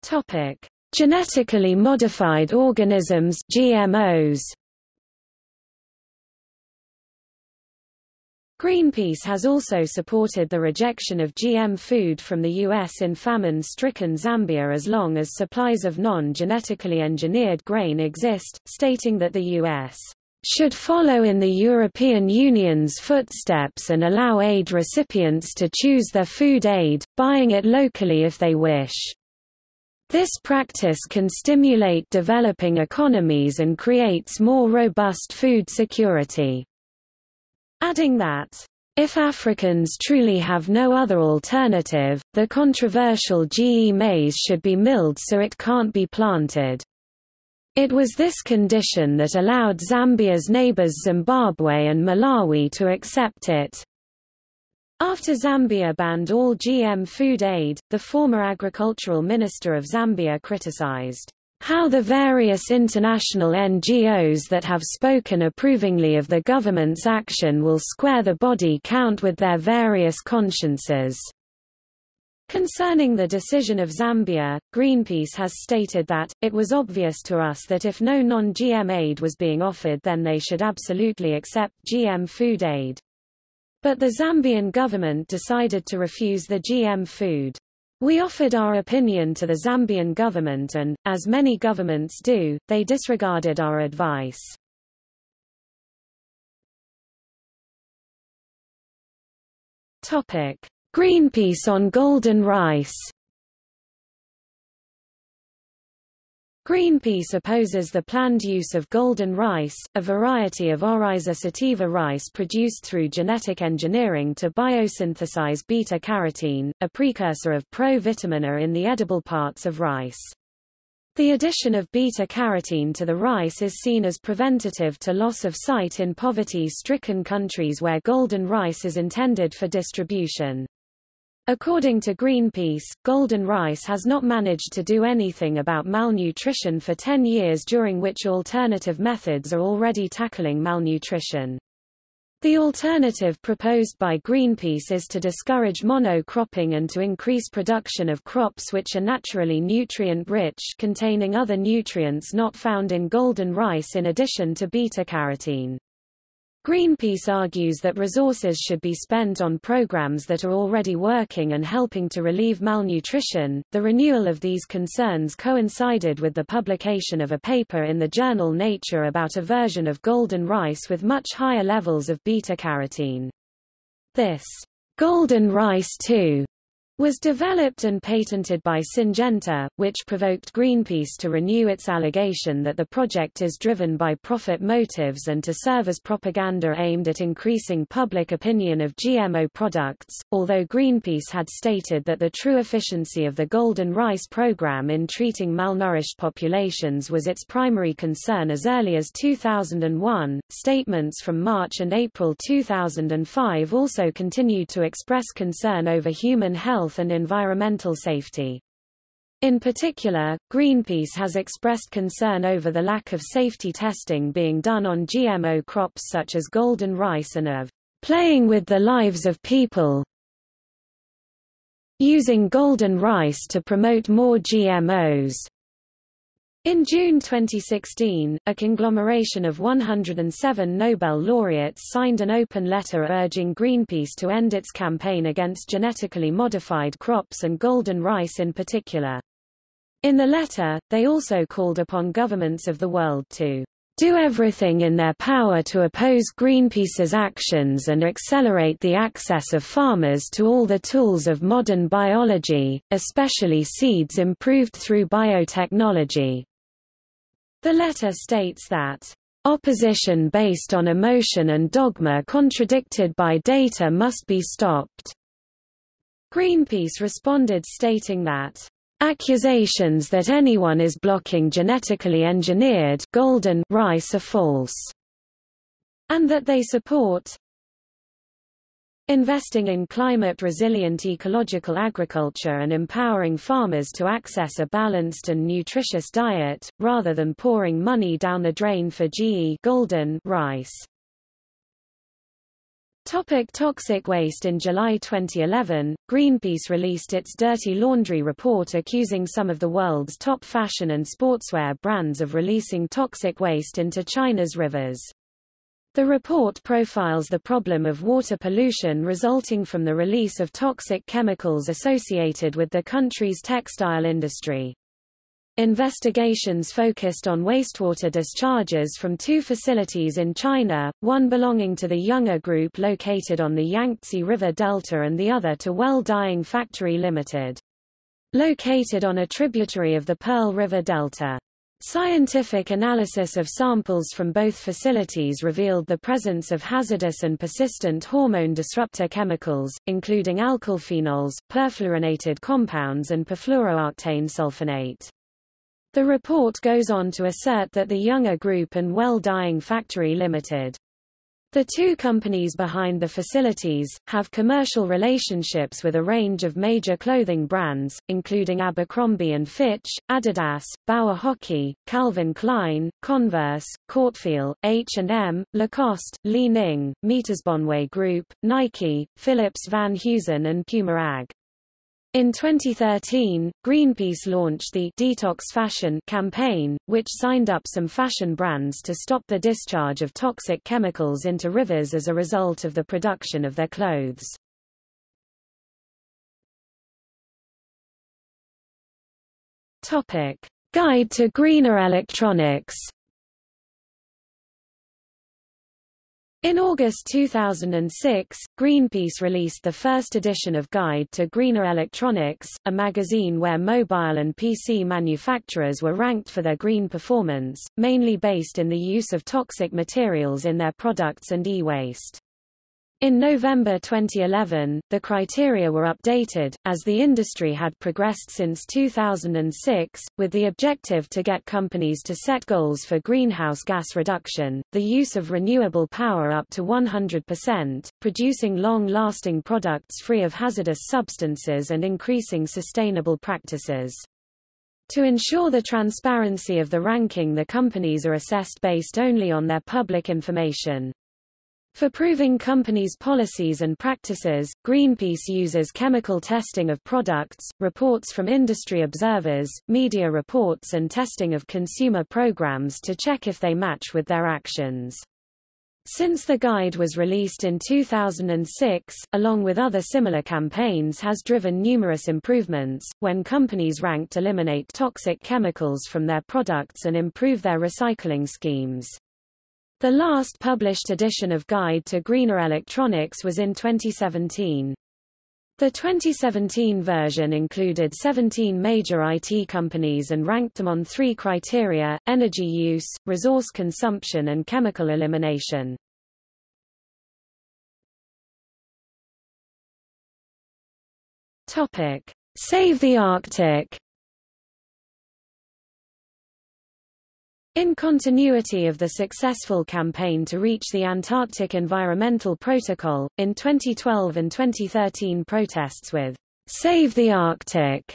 Topic: Genetically modified organisms (GMOs). Greenpeace has also supported the rejection of GM food from the U.S. in famine-stricken Zambia as long as supplies of non-genetically engineered grain exist, stating that the U.S. should follow in the European Union's footsteps and allow aid recipients to choose their food aid, buying it locally if they wish. This practice can stimulate developing economies and creates more robust food security adding that if Africans truly have no other alternative, the controversial GE maize should be milled so it can't be planted. It was this condition that allowed Zambia's neighbors Zimbabwe and Malawi to accept it. After Zambia banned all GM food aid, the former agricultural minister of Zambia criticized how the various international NGOs that have spoken approvingly of the government's action will square the body count with their various consciences. Concerning the decision of Zambia, Greenpeace has stated that, it was obvious to us that if no non-GM aid was being offered then they should absolutely accept GM food aid. But the Zambian government decided to refuse the GM food. We offered our opinion to the Zambian government and, as many governments do, they disregarded our advice. Greenpeace on golden rice Greenpeace opposes the planned use of golden rice, a variety of Oryza sativa rice produced through genetic engineering to biosynthesize beta-carotene, a precursor of pro-vitamin A in the edible parts of rice. The addition of beta-carotene to the rice is seen as preventative to loss of sight in poverty-stricken countries where golden rice is intended for distribution. According to Greenpeace, golden rice has not managed to do anything about malnutrition for 10 years during which alternative methods are already tackling malnutrition. The alternative proposed by Greenpeace is to discourage monocropping and to increase production of crops which are naturally nutrient-rich containing other nutrients not found in golden rice in addition to beta-carotene. Greenpeace argues that resources should be spent on programs that are already working and helping to relieve malnutrition. The renewal of these concerns coincided with the publication of a paper in the journal Nature about a version of golden rice with much higher levels of beta-carotene. This golden rice too was developed and patented by Syngenta, which provoked Greenpeace to renew its allegation that the project is driven by profit motives and to serve as propaganda aimed at increasing public opinion of GMO products, although Greenpeace had stated that the true efficiency of the Golden Rice program in treating malnourished populations was its primary concern as early as 2001. Statements from March and April 2005 also continued to express concern over human health health and environmental safety. In particular, Greenpeace has expressed concern over the lack of safety testing being done on GMO crops such as golden rice and of playing with the lives of people using golden rice to promote more GMOs. In June 2016, a conglomeration of 107 Nobel laureates signed an open letter urging Greenpeace to end its campaign against genetically modified crops and golden rice in particular. In the letter, they also called upon governments of the world to do everything in their power to oppose Greenpeace's actions and accelerate the access of farmers to all the tools of modern biology, especially seeds improved through biotechnology. The letter states that Opposition based on emotion and dogma contradicted by data must be stopped. Greenpeace responded stating that accusations that anyone is blocking genetically engineered golden rice are false, and that they support Investing in climate-resilient ecological agriculture and empowering farmers to access a balanced and nutritious diet, rather than pouring money down the drain for GE golden rice. Topic toxic waste In July 2011, Greenpeace released its Dirty Laundry report accusing some of the world's top fashion and sportswear brands of releasing toxic waste into China's rivers. The report profiles the problem of water pollution resulting from the release of toxic chemicals associated with the country's textile industry. Investigations focused on wastewater discharges from two facilities in China, one belonging to the Youngor Group located on the Yangtze River Delta and the other to Well Dyeing Factory Limited. Located on a tributary of the Pearl River Delta. Scientific analysis of samples from both facilities revealed the presence of hazardous and persistent hormone disruptor chemicals, including alkylphenols, perfluorinated compounds and perfluorooctane sulfonate. The report goes on to assert that the Youngor Group and Well Dyeing Factory Limited the two companies behind the facilities, have commercial relationships with a range of major clothing brands, including Abercrombie & Fitch, Adidas, Bauer Hockey, Calvin Klein, Converse, Cortefiel, H&M, Lacoste, Li Ning, Metersbonwe Group, Nike, Phillips Van Heusen and Puma AG. In 2013, Greenpeace launched the Detox Fashion campaign, which signed up some fashion brands to stop the discharge of toxic chemicals into rivers as a result of the production of their clothes. Topic: Guide to Greener Electronics In August 2006, Greenpeace released the first edition of Guide to Greener Electronics, a magazine where mobile and PC manufacturers were ranked for their green performance, mainly based in the use of toxic materials in their products and e-waste. In November 2011, the criteria were updated, as the industry had progressed since 2006, with the objective to get companies to set goals for greenhouse gas reduction, the use of renewable power up to 100%, producing long-lasting products free of hazardous substances and increasing sustainable practices. To ensure the transparency of the ranking the companies are assessed based only on their public information. For proving companies' policies and practices, Greenpeace uses chemical testing of products, reports from industry observers, media reports and testing of consumer programs to check if they match with their actions. Since the guide was released in 2006, along with other similar campaigns has driven numerous improvements, when companies ranked eliminate toxic chemicals from their products and improve their recycling schemes. The last published edition of Guide to Greener Electronics was in 2017. The 2017 version included 17 major IT companies and ranked them on three criteria, energy use, resource consumption and chemical elimination. Topic. Save the Arctic In continuity of the successful campaign to reach the Antarctic Environmental Protocol, in 2012 and 2013 protests with Save the Arctic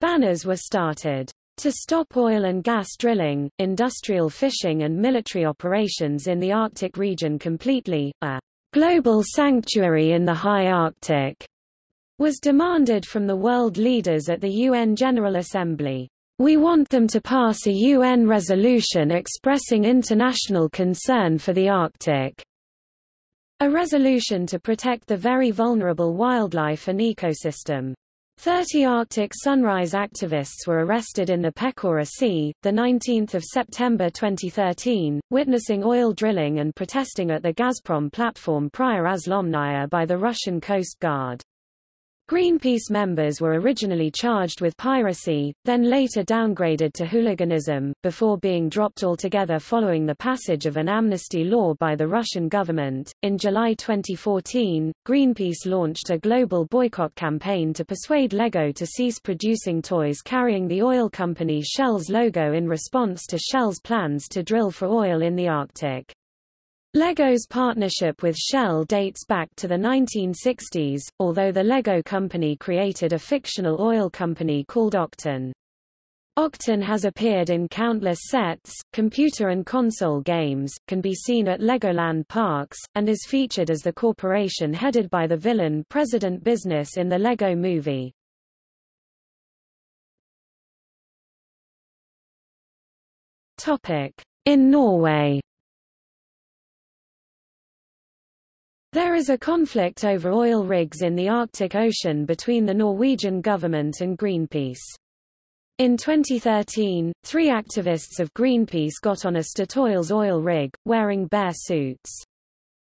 banners were started. To stop oil and gas drilling, industrial fishing and military operations in the Arctic region completely, a global sanctuary in the high Arctic was demanded from the world leaders at the UN General Assembly. We want them to pass a UN resolution expressing international concern for the Arctic. A resolution to protect the very vulnerable wildlife and ecosystem. 30 Arctic Sunrise activists were arrested in the Pechora Sea, 19 September 2013, witnessing oil drilling and protesting at the Gazprom platform Prirazlomnaya by the Russian Coast Guard. Greenpeace members were originally charged with piracy, then later downgraded to hooliganism, before being dropped altogether following the passage of an amnesty law by the Russian government. In July 2014, Greenpeace launched a global boycott campaign to persuade LEGO to cease producing toys carrying the oil company Shell's logo in response to Shell's plans to drill for oil in the Arctic. Lego's partnership with Shell dates back to the 1960s, although the Lego company created a fictional oil company called Octan. Octan has appeared in countless sets, computer and console games, can be seen at Legoland parks, and is featured as the corporation headed by the villain President Business in the Lego movie. In Norway There is a conflict over oil rigs in the Arctic Ocean between the Norwegian government and Greenpeace. In 2013, three activists of Greenpeace got on a Statoil's oil rig, wearing bear suits.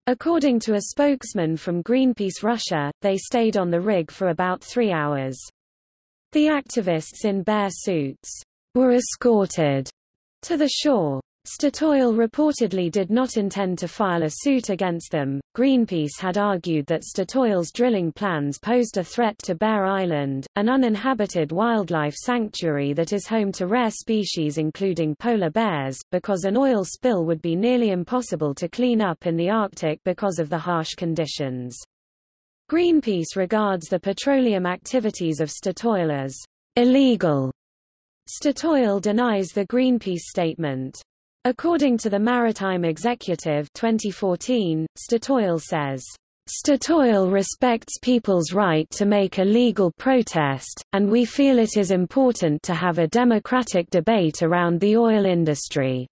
According to a spokesman from Greenpeace Russia, they stayed on the rig for about three hours. The activists in bear suits were escorted to the shore. Statoil reportedly did not intend to file a suit against them. Greenpeace had argued that Statoil's drilling plans posed a threat to Bear Island, an uninhabited wildlife sanctuary that is home to rare species including polar bears, because an oil spill would be nearly impossible to clean up in the Arctic because of the harsh conditions. Greenpeace regards the petroleum activities of Statoil as illegal. Statoil denies the Greenpeace statement. According to the Maritime Executive 2014, Statoil says, Statoil respects people's right to make a legal protest, and we feel it is important to have a democratic debate around the oil industry.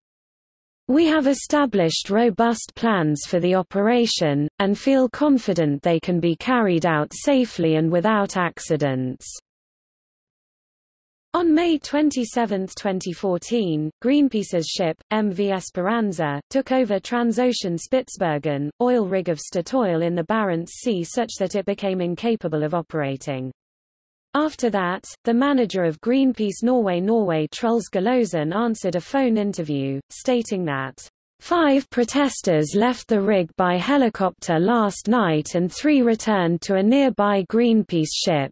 We have established robust plans for the operation, and feel confident they can be carried out safely and without accidents. On May 27, 2014, Greenpeace's ship, MV Esperanza, took over Transocean Spitsbergen, oil rig of Statoil in the Barents Sea such that it became incapable of operating. After that, the manager of Greenpeace Norway Norway Truls Gulowsen answered a phone interview, stating that Five protesters left the rig by helicopter last night and three returned to a nearby Greenpeace ship.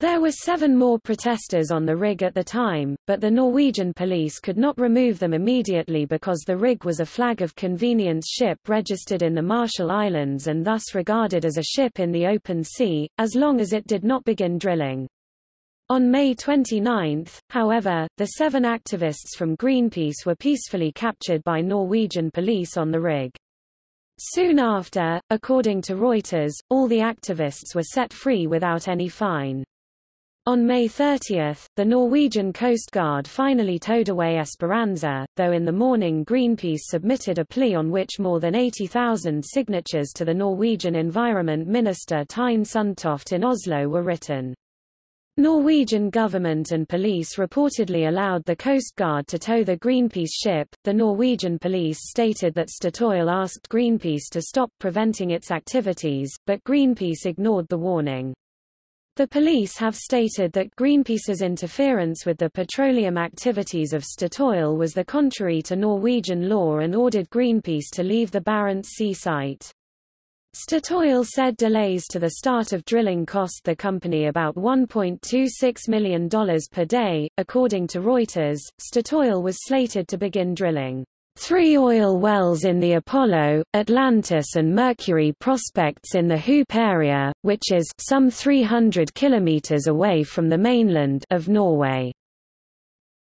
There were seven more protesters on the rig at the time, but the Norwegian police could not remove them immediately because the rig was a flag of convenience ship registered in the Marshall Islands and thus regarded as a ship in the open sea, as long as it did not begin drilling. On May 29, however, the seven activists from Greenpeace were peacefully captured by Norwegian police on the rig. Soon after, according to Reuters, all the activists were set free without any fine. On May 30, the Norwegian Coast Guard finally towed away Esperanza, though in the morning Greenpeace submitted a plea on which more than 80,000 signatures to the Norwegian Environment Minister Tine Sundtoft in Oslo were written. Norwegian government and police reportedly allowed the Coast Guard to tow the Greenpeace ship. The Norwegian police stated that Statoil asked Greenpeace to stop preventing its activities, but Greenpeace ignored the warning. The police have stated that Greenpeace's interference with the petroleum activities of Statoil was the contrary to Norwegian law and ordered Greenpeace to leave the Barents Sea site. Statoil said delays to the start of drilling cost the company about $1.26 million per day. According to Reuters, Statoil was slated to begin drilling three oil wells in the Apollo, Atlantis and Mercury prospects in the Hoop area, which is some 300 kilometers away from the mainland of Norway.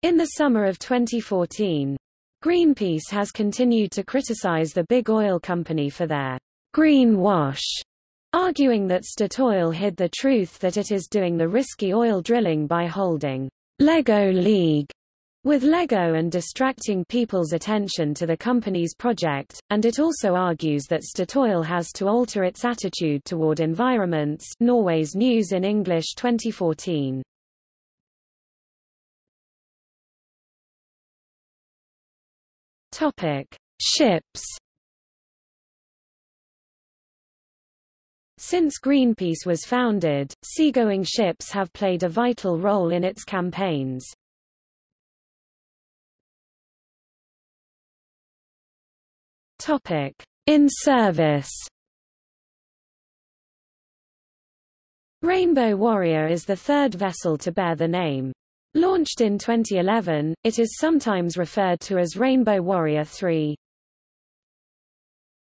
In the summer of 2014, Greenpeace has continued to criticize the big oil company for their greenwash, arguing that Statoil hid the truth that it is doing the risky oil drilling by holding Lego League with Lego and distracting people's attention to the company's project, and it also argues that Statoil has to alter its attitude toward environments Norway's News in English 2014. Topic. Ships Since Greenpeace was founded, seagoing ships have played a vital role in its campaigns. In service. Rainbow Warrior is the third vessel to bear the name. Launched in 2011, it is sometimes referred to as Rainbow Warrior 3.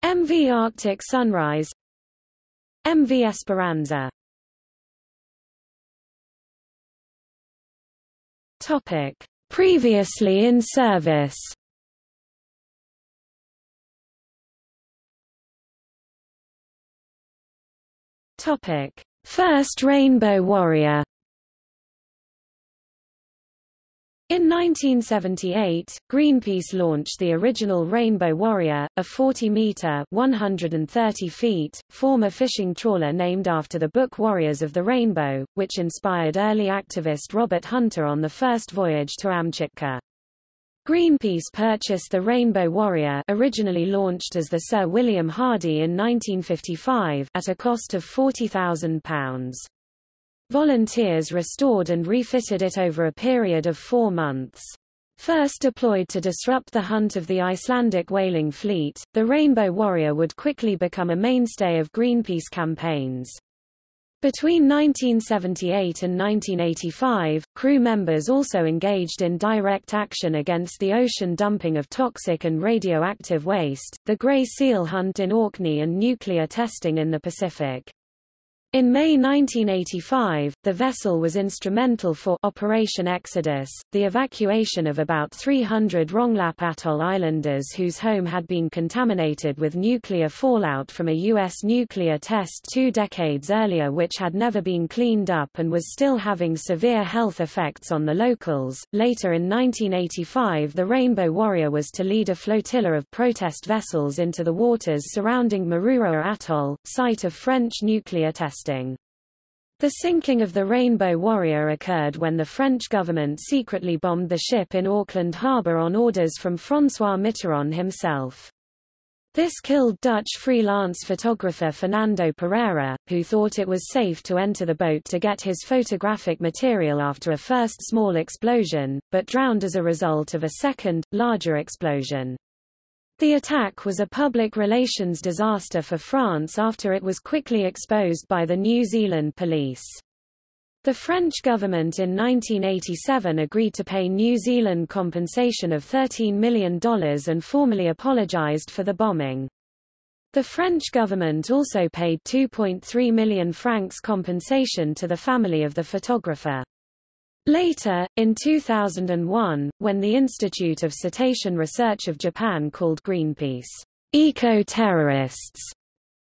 MV Arctic Sunrise MV Esperanza Topic. Previously in service Topic. First Rainbow Warrior In 1978, Greenpeace launched the original Rainbow Warrior, a 40-meter (130 feet) former fishing trawler named after the book Warriors of the Rainbow, which inspired early activist Robert Hunter on the first voyage to Amchitka. Greenpeace purchased the Rainbow Warrior originally launched as the Sir William Hardy in 1955 at a cost of £40,000. Volunteers restored and refitted it over a period of four months. First deployed to disrupt the hunt of the Icelandic whaling fleet, the Rainbow Warrior would quickly become a mainstay of Greenpeace campaigns. Between 1978 and 1985, crew members also engaged in direct action against the ocean dumping of toxic and radioactive waste, the gray seal hunt in Orkney and nuclear testing in the Pacific. In May 1985, the vessel was instrumental for Operation Exodus, the evacuation of about 300 Rongelap Atoll islanders whose home had been contaminated with nuclear fallout from a U.S. nuclear test two decades earlier which had never been cleaned up and was still having severe health effects on the locals. Later in 1985 the Rainbow Warrior was to lead a flotilla of protest vessels into the waters surrounding Mururoa Atoll, site of French nuclear testing testing. The sinking of the Rainbow Warrior occurred when the French government secretly bombed the ship in Auckland harbour on orders from François Mitterrand himself. This killed Dutch freelance photographer Fernando Pereira, who thought it was safe to enter the boat to get his photographic material after a first small explosion, but drowned as a result of a second, larger explosion. The attack was a public relations disaster for France after it was quickly exposed by the New Zealand police. The French government in 1987 agreed to pay New Zealand compensation of $13 million and formally apologized for the bombing. The French government also paid 2.3 million francs compensation to the family of the photographer. Later, in 2001, when the Institute of Cetacean Research of Japan called Greenpeace eco-terrorists,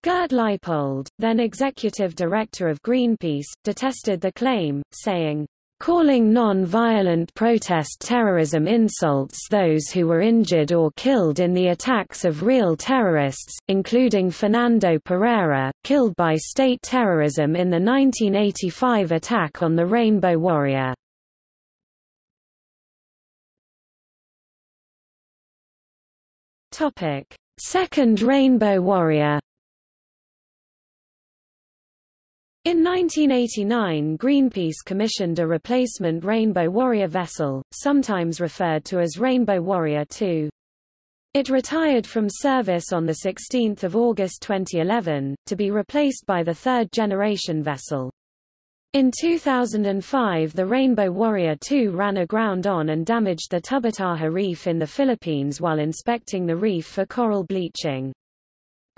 Gert Leipold, then executive director of Greenpeace, detested the claim, saying, calling non-violent protest terrorism insults those who were injured or killed in the attacks of real terrorists, including Fernando Pereira, killed by state terrorism in the 1985 attack on the Rainbow Warrior. Second Rainbow Warrior In 1989 Greenpeace commissioned a replacement Rainbow Warrior vessel, sometimes referred to as Rainbow Warrior 2. It retired from service on 16 August 2011, to be replaced by the third-generation vessel. In 2005 the Rainbow Warrior 2 ran aground on and damaged the Tubataha Reef in the Philippines while inspecting the reef for coral bleaching.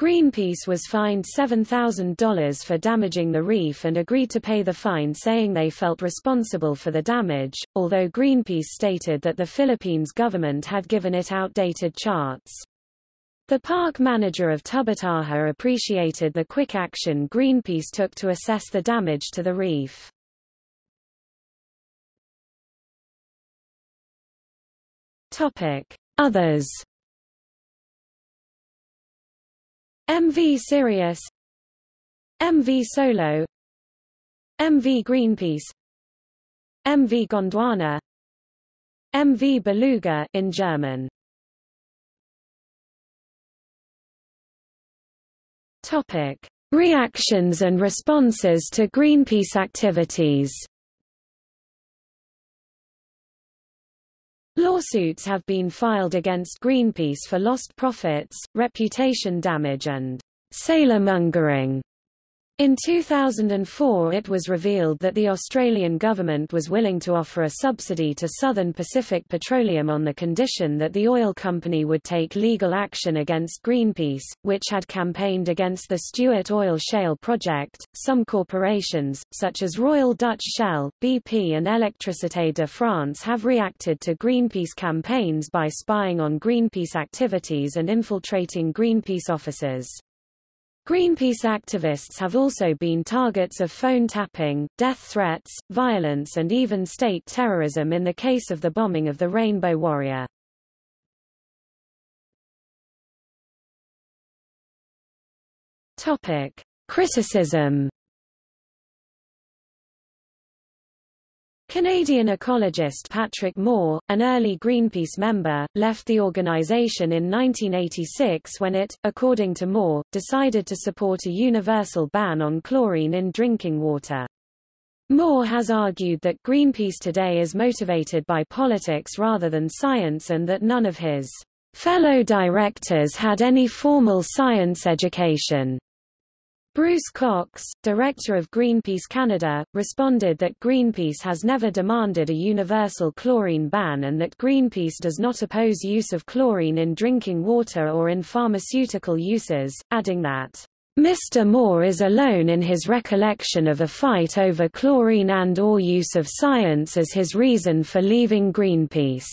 Greenpeace was fined $7,000 for damaging the reef and agreed to pay the fine saying they felt responsible for the damage, although Greenpeace stated that the Philippines government had given it outdated charts. The park manager of Tubataha appreciated the quick action Greenpeace took to assess the damage to the reef. Others MV Sirius MV Solo MV Greenpeace MV Gondwana MV Beluga in German Topic Reactions and responses to Greenpeace activities Lawsuits have been filed against Greenpeace for lost profits, reputation damage and sailormongering. In 2004 it was revealed that the Australian government was willing to offer a subsidy to Southern Pacific Petroleum on the condition that the oil company would take legal action against Greenpeace, which had campaigned against the Stuart Oil Shale project. Some corporations, such as Royal Dutch Shell, BP and Électricité de France have reacted to Greenpeace campaigns by spying on Greenpeace activities and infiltrating Greenpeace offices. Greenpeace activists have also been targets of phone tapping, death threats, violence and even state terrorism in the case of the bombing of the Rainbow Warrior. Topic: Criticism Canadian ecologist Patrick Moore, an early Greenpeace member, left the organization in 1986 when it, according to Moore, decided to support a universal ban on chlorine in drinking water. Moore has argued that Greenpeace today is motivated by politics rather than science and that none of his fellow directors had any formal science education. Bruce Cox, director of Greenpeace Canada, responded that Greenpeace has never demanded a universal chlorine ban and that Greenpeace does not oppose use of chlorine in drinking water or in pharmaceutical uses, adding that, Mr. Moore is alone in his recollection of a fight over chlorine and or use of science as his reason for leaving Greenpeace.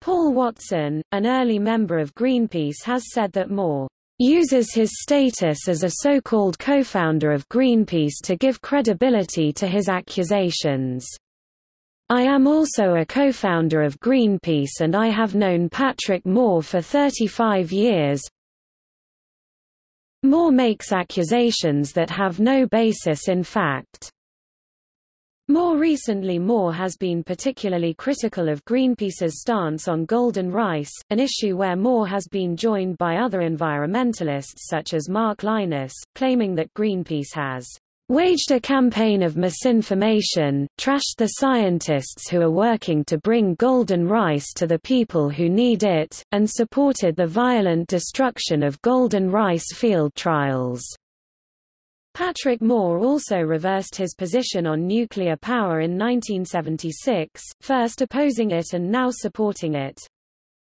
Paul Watson, an early member of Greenpeace has said that Moore uses his status as a so-called co-founder of Greenpeace to give credibility to his accusations. I am also a co-founder of Greenpeace and I have known Patrick Moore for 35 years. Moore makes accusations that have no basis in fact. More recently Moore has been particularly critical of Greenpeace's stance on golden rice, an issue where Moore has been joined by other environmentalists such as Mark Lynas, claiming that Greenpeace has waged a campaign of misinformation, trashed the scientists who are working to bring golden rice to the people who need it, and supported the violent destruction of golden rice field trials. Patrick Moore also reversed his position on nuclear power in 1976, first opposing it and now supporting it.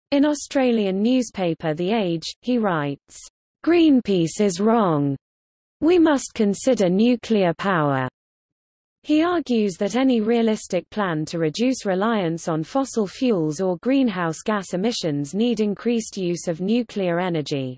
In Australian newspaper The Age, he writes, Greenpeace is wrong. We must consider nuclear power. He argues that any realistic plan to reduce reliance on fossil fuels or greenhouse gas emissions need increased use of nuclear energy.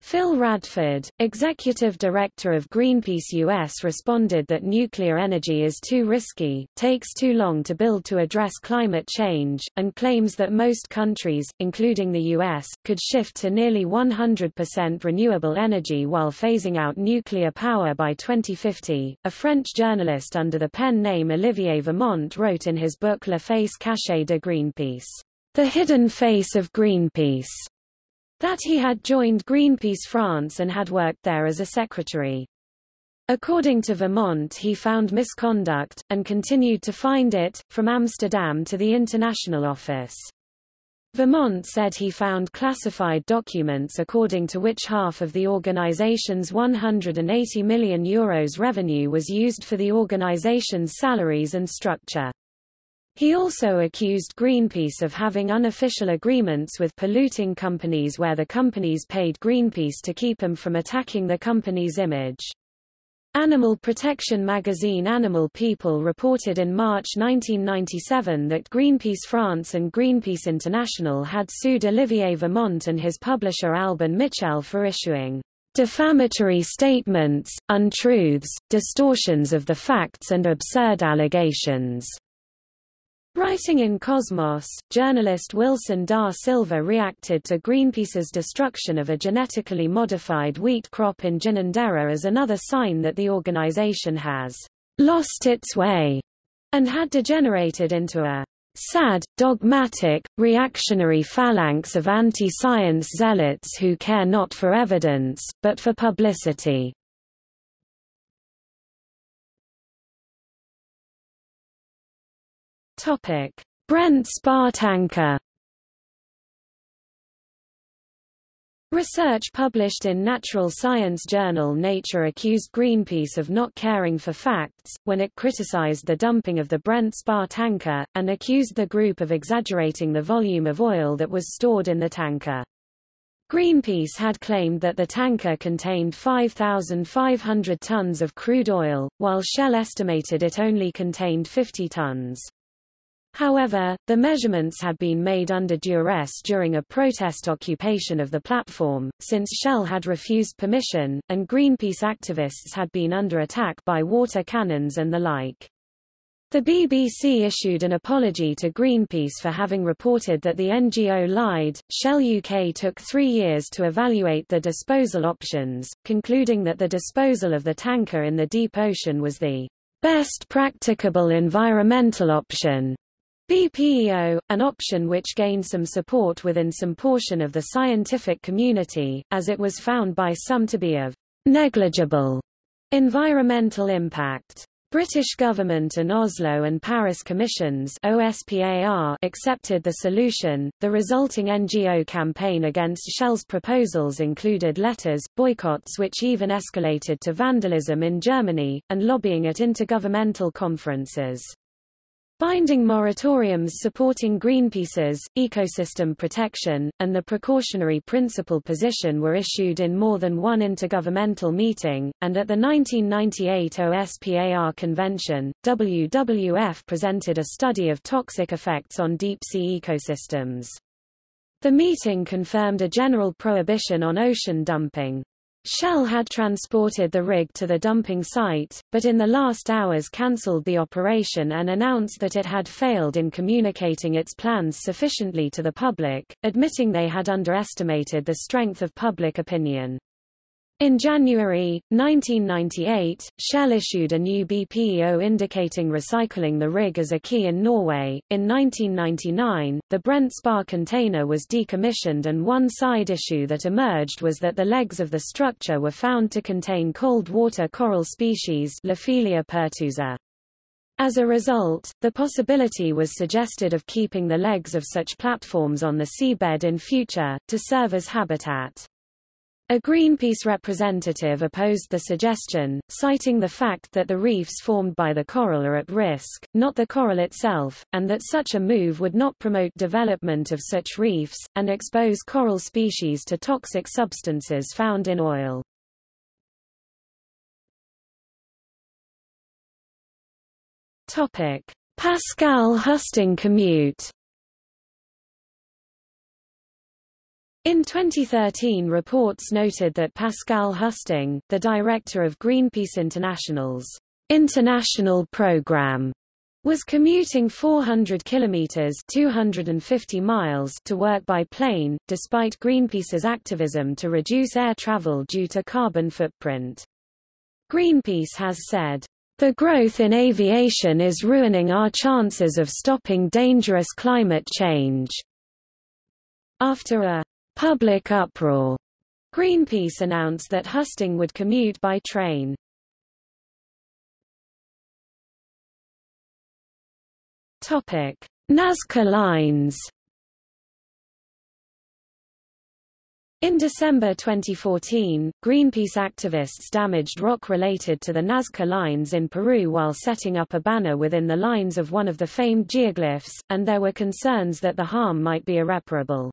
Phil Radford, executive director of Greenpeace US responded that nuclear energy is too risky, takes too long to build to address climate change, and claims that most countries, including the US, could shift to nearly 100% renewable energy while phasing out nuclear power by 2050. A French journalist under the pen name Olivier Vermont wrote in his book La Face Cachée de Greenpeace, The Hidden Face of Greenpeace that he had joined Greenpeace France and had worked there as a secretary. According to Vermont he found misconduct, and continued to find it, from Amsterdam to the international office. Vermont said he found classified documents according to which half of the organization's 180 million euros revenue was used for the organization's salaries and structure. He also accused Greenpeace of having unofficial agreements with polluting companies where the companies paid Greenpeace to keep them from attacking the company's image. Animal protection magazine Animal People reported in March 1997 that Greenpeace France and Greenpeace International had sued Olivier Vermont and his publisher Albin Michel for issuing defamatory statements, untruths, distortions of the facts and absurd allegations. Writing in Cosmos, journalist Wilson da Silva reacted to Greenpeace's destruction of a genetically modified wheat crop in Ginninderra as another sign that the organization has lost its way and had degenerated into a sad, dogmatic, reactionary phalanx of anti-science zealots who care not for evidence, but for publicity. Topic: Brent Spar tanker. Research published in Natural Science journal Nature accused Greenpeace of not caring for facts, when it criticized the dumping of the Brent Spar tanker, and accused the group of exaggerating the volume of oil that was stored in the tanker. Greenpeace had claimed that the tanker contained 5,500 tons of crude oil, while Shell estimated it only contained 50 tons. However, the measurements had been made under duress during a protest occupation of the platform, since Shell had refused permission, and Greenpeace activists had been under attack by water cannons and the like. The BBC issued an apology to Greenpeace for having reported that the NGO lied. Shell UK took three years to evaluate the disposal options, concluding that the disposal of the tanker in the deep ocean was the best practicable environmental option. BPEO, an option which gained some support within some portion of the scientific community, as it was found by some to be of negligible environmental impact. British government and Oslo and Paris commissions OSPAR accepted the solution. The resulting NGO campaign against Shell's proposals included letters, boycotts which even escalated to vandalism in Germany, and lobbying at intergovernmental conferences. Binding moratoriums supporting Greenpeace's, ecosystem protection, and the precautionary principle position were issued in more than one intergovernmental meeting, and at the 1998 OSPAR convention, WWF presented a study of toxic effects on deep-sea ecosystems. The meeting confirmed a general prohibition on ocean dumping. Shell had transported the rig to the dumping site, but in the last hours cancelled the operation and announced that it had failed in communicating its plans sufficiently to the public, admitting they had underestimated the strength of public opinion. In January, 1998, Shell issued a new BPEO indicating recycling the rig as a quay in Norway. In 1999, the Brent Spar container was decommissioned and one side issue that emerged was that the legs of the structure were found to contain cold water coral species Lophelia pertusa. As a result, the possibility was suggested of keeping the legs of such platforms on the seabed in future, to serve as habitat. A Greenpeace representative opposed the suggestion, citing the fact that the reefs formed by the coral are at risk, not the coral itself, and that such a move would not promote development of such reefs, and expose coral species to toxic substances found in oil. Pascal Husting commute In 2013 reports noted that Pascal Husting, the director of Greenpeace International's international program, was commuting 400 kilometers 250 miles to work by plane, despite Greenpeace's activism to reduce air travel due to carbon footprint. Greenpeace has said, the growth in aviation is ruining our chances of stopping dangerous climate change. After a public uproar. Greenpeace announced that Husting would commute by train. Topic: Nazca lines. In December 2014, Greenpeace activists damaged rock related to the Nazca lines in Peru while setting up a banner within the lines of one of the famed geoglyphs, and there were concerns that the harm might be irreparable.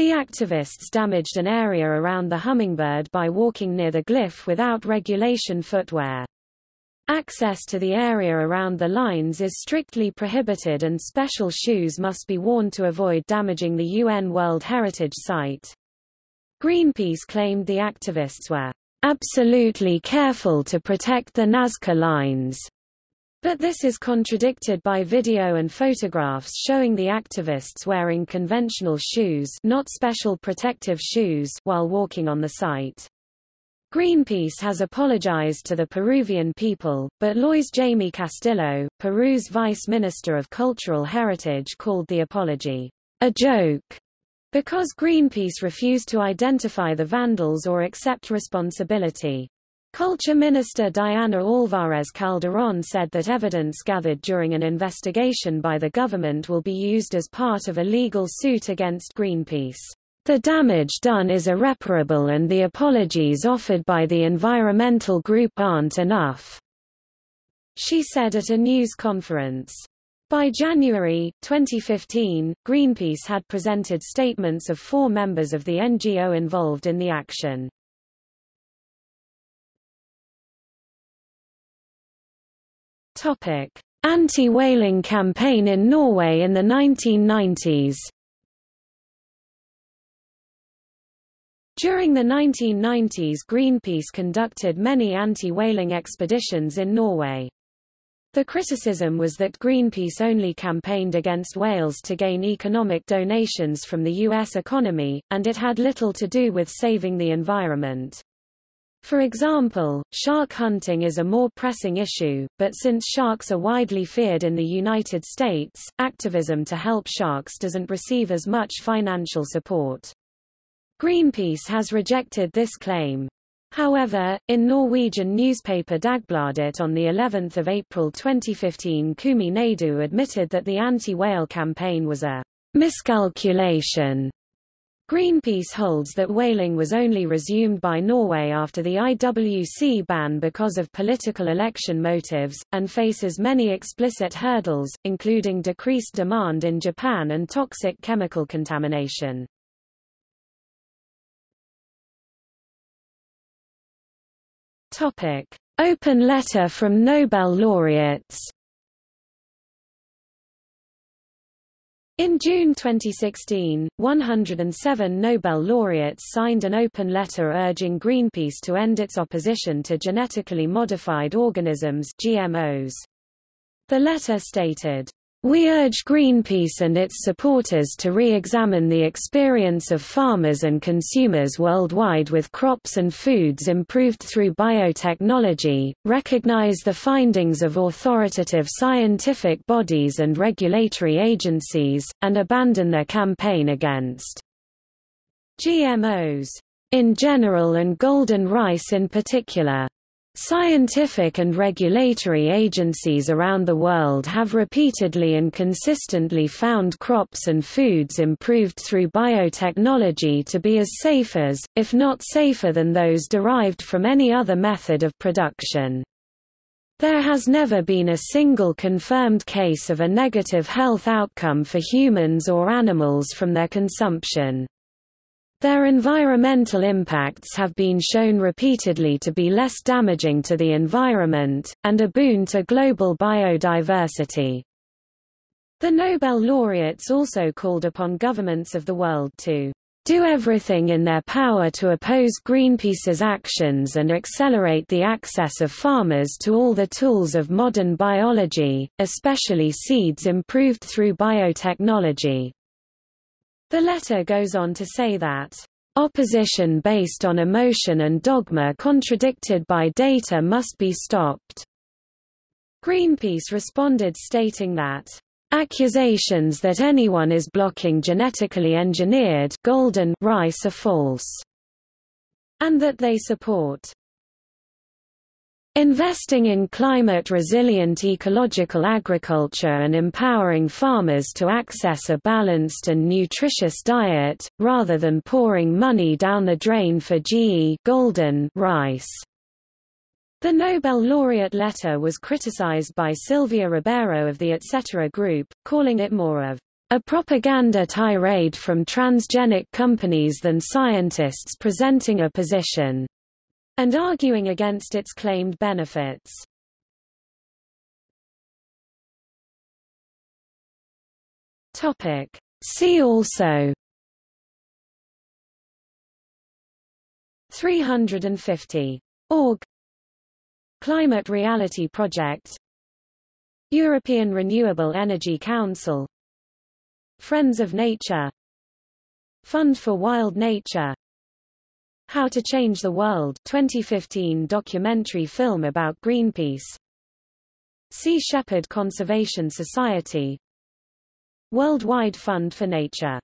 The activists damaged an area around the hummingbird by walking near the glyph without regulation footwear. Access to the area around the lines is strictly prohibited and special shoes must be worn to avoid damaging the UN World Heritage Site. Greenpeace claimed the activists were absolutely careful to protect the Nazca lines but this is contradicted by video and photographs showing the activists wearing conventional shoes not special protective shoes while walking on the site. Greenpeace has apologized to the Peruvian people, but Luis Jaime Castillo, Peru's Vice Minister of Cultural Heritage called the apology a joke, because Greenpeace refused to identify the vandals or accept responsibility. Culture Minister Diana Alvarez Calderon said that evidence gathered during an investigation by the government will be used as part of a legal suit against Greenpeace. The damage done is irreparable and the apologies offered by the environmental group aren't enough, she said at a news conference. By January, 2015, Greenpeace had presented statements of four members of the NGO involved in the action. Anti-whaling campaign in Norway in the 1990s During the 1990s Greenpeace conducted many anti-whaling expeditions in Norway. The criticism was that Greenpeace only campaigned against whales to gain economic donations from the U.S. economy, and it had little to do with saving the environment. For example, shark hunting is a more pressing issue, but since sharks are widely feared in the United States, activism to help sharks doesn't receive as much financial support. Greenpeace has rejected this claim. However, in Norwegian newspaper Dagbladet on the 11th of April 2015 Kumi Naidoo admitted that the anti-whale campaign was a miscalculation Greenpeace holds that whaling was only resumed by Norway after the IWC ban because of political election motives, and faces many explicit hurdles, including decreased demand in Japan and toxic chemical contamination. Open letter from Nobel laureates In June 2016, 107 Nobel laureates signed an open letter urging Greenpeace to end its opposition to genetically modified organisms GMOs. The letter stated, we urge Greenpeace and its supporters to re-examine the experience of farmers and consumers worldwide with crops and foods improved through biotechnology, recognize the findings of authoritative scientific bodies and regulatory agencies, and abandon their campaign against GMOs in general and golden rice in particular. Scientific and regulatory agencies around the world have repeatedly and consistently found crops and foods improved through biotechnology to be as safe as, if not safer than those derived from any other method of production. There has never been a single confirmed case of a negative health outcome for humans or animals from their consumption. Their environmental impacts have been shown repeatedly to be less damaging to the environment, and a boon to global biodiversity. The Nobel laureates also called upon governments of the world to do everything in their power to oppose Greenpeace's actions and accelerate the access of farmers to all the tools of modern biology, especially seeds improved through biotechnology. The letter goes on to say that opposition based on emotion and dogma contradicted by data must be stopped. Greenpeace responded stating that Accusations that anyone is blocking genetically engineered golden rice are false, and that they support Investing in climate-resilient ecological agriculture and empowering farmers to access a balanced and nutritious diet, rather than pouring money down the drain for GE golden rice. The Nobel laureate letter was criticized by Silvia Ribeiro of the Etc. Group, calling it more of a propaganda tirade from transgenic companies than scientists presenting a position, and arguing against its claimed benefits. Topic. See also 350. Org Climate Reality Project European Renewable Energy Council Friends of Nature Fund for Wild Nature How to Change the World 2015 documentary film about Greenpeace. Sea Shepherd Conservation Society. Worldwide Fund for Nature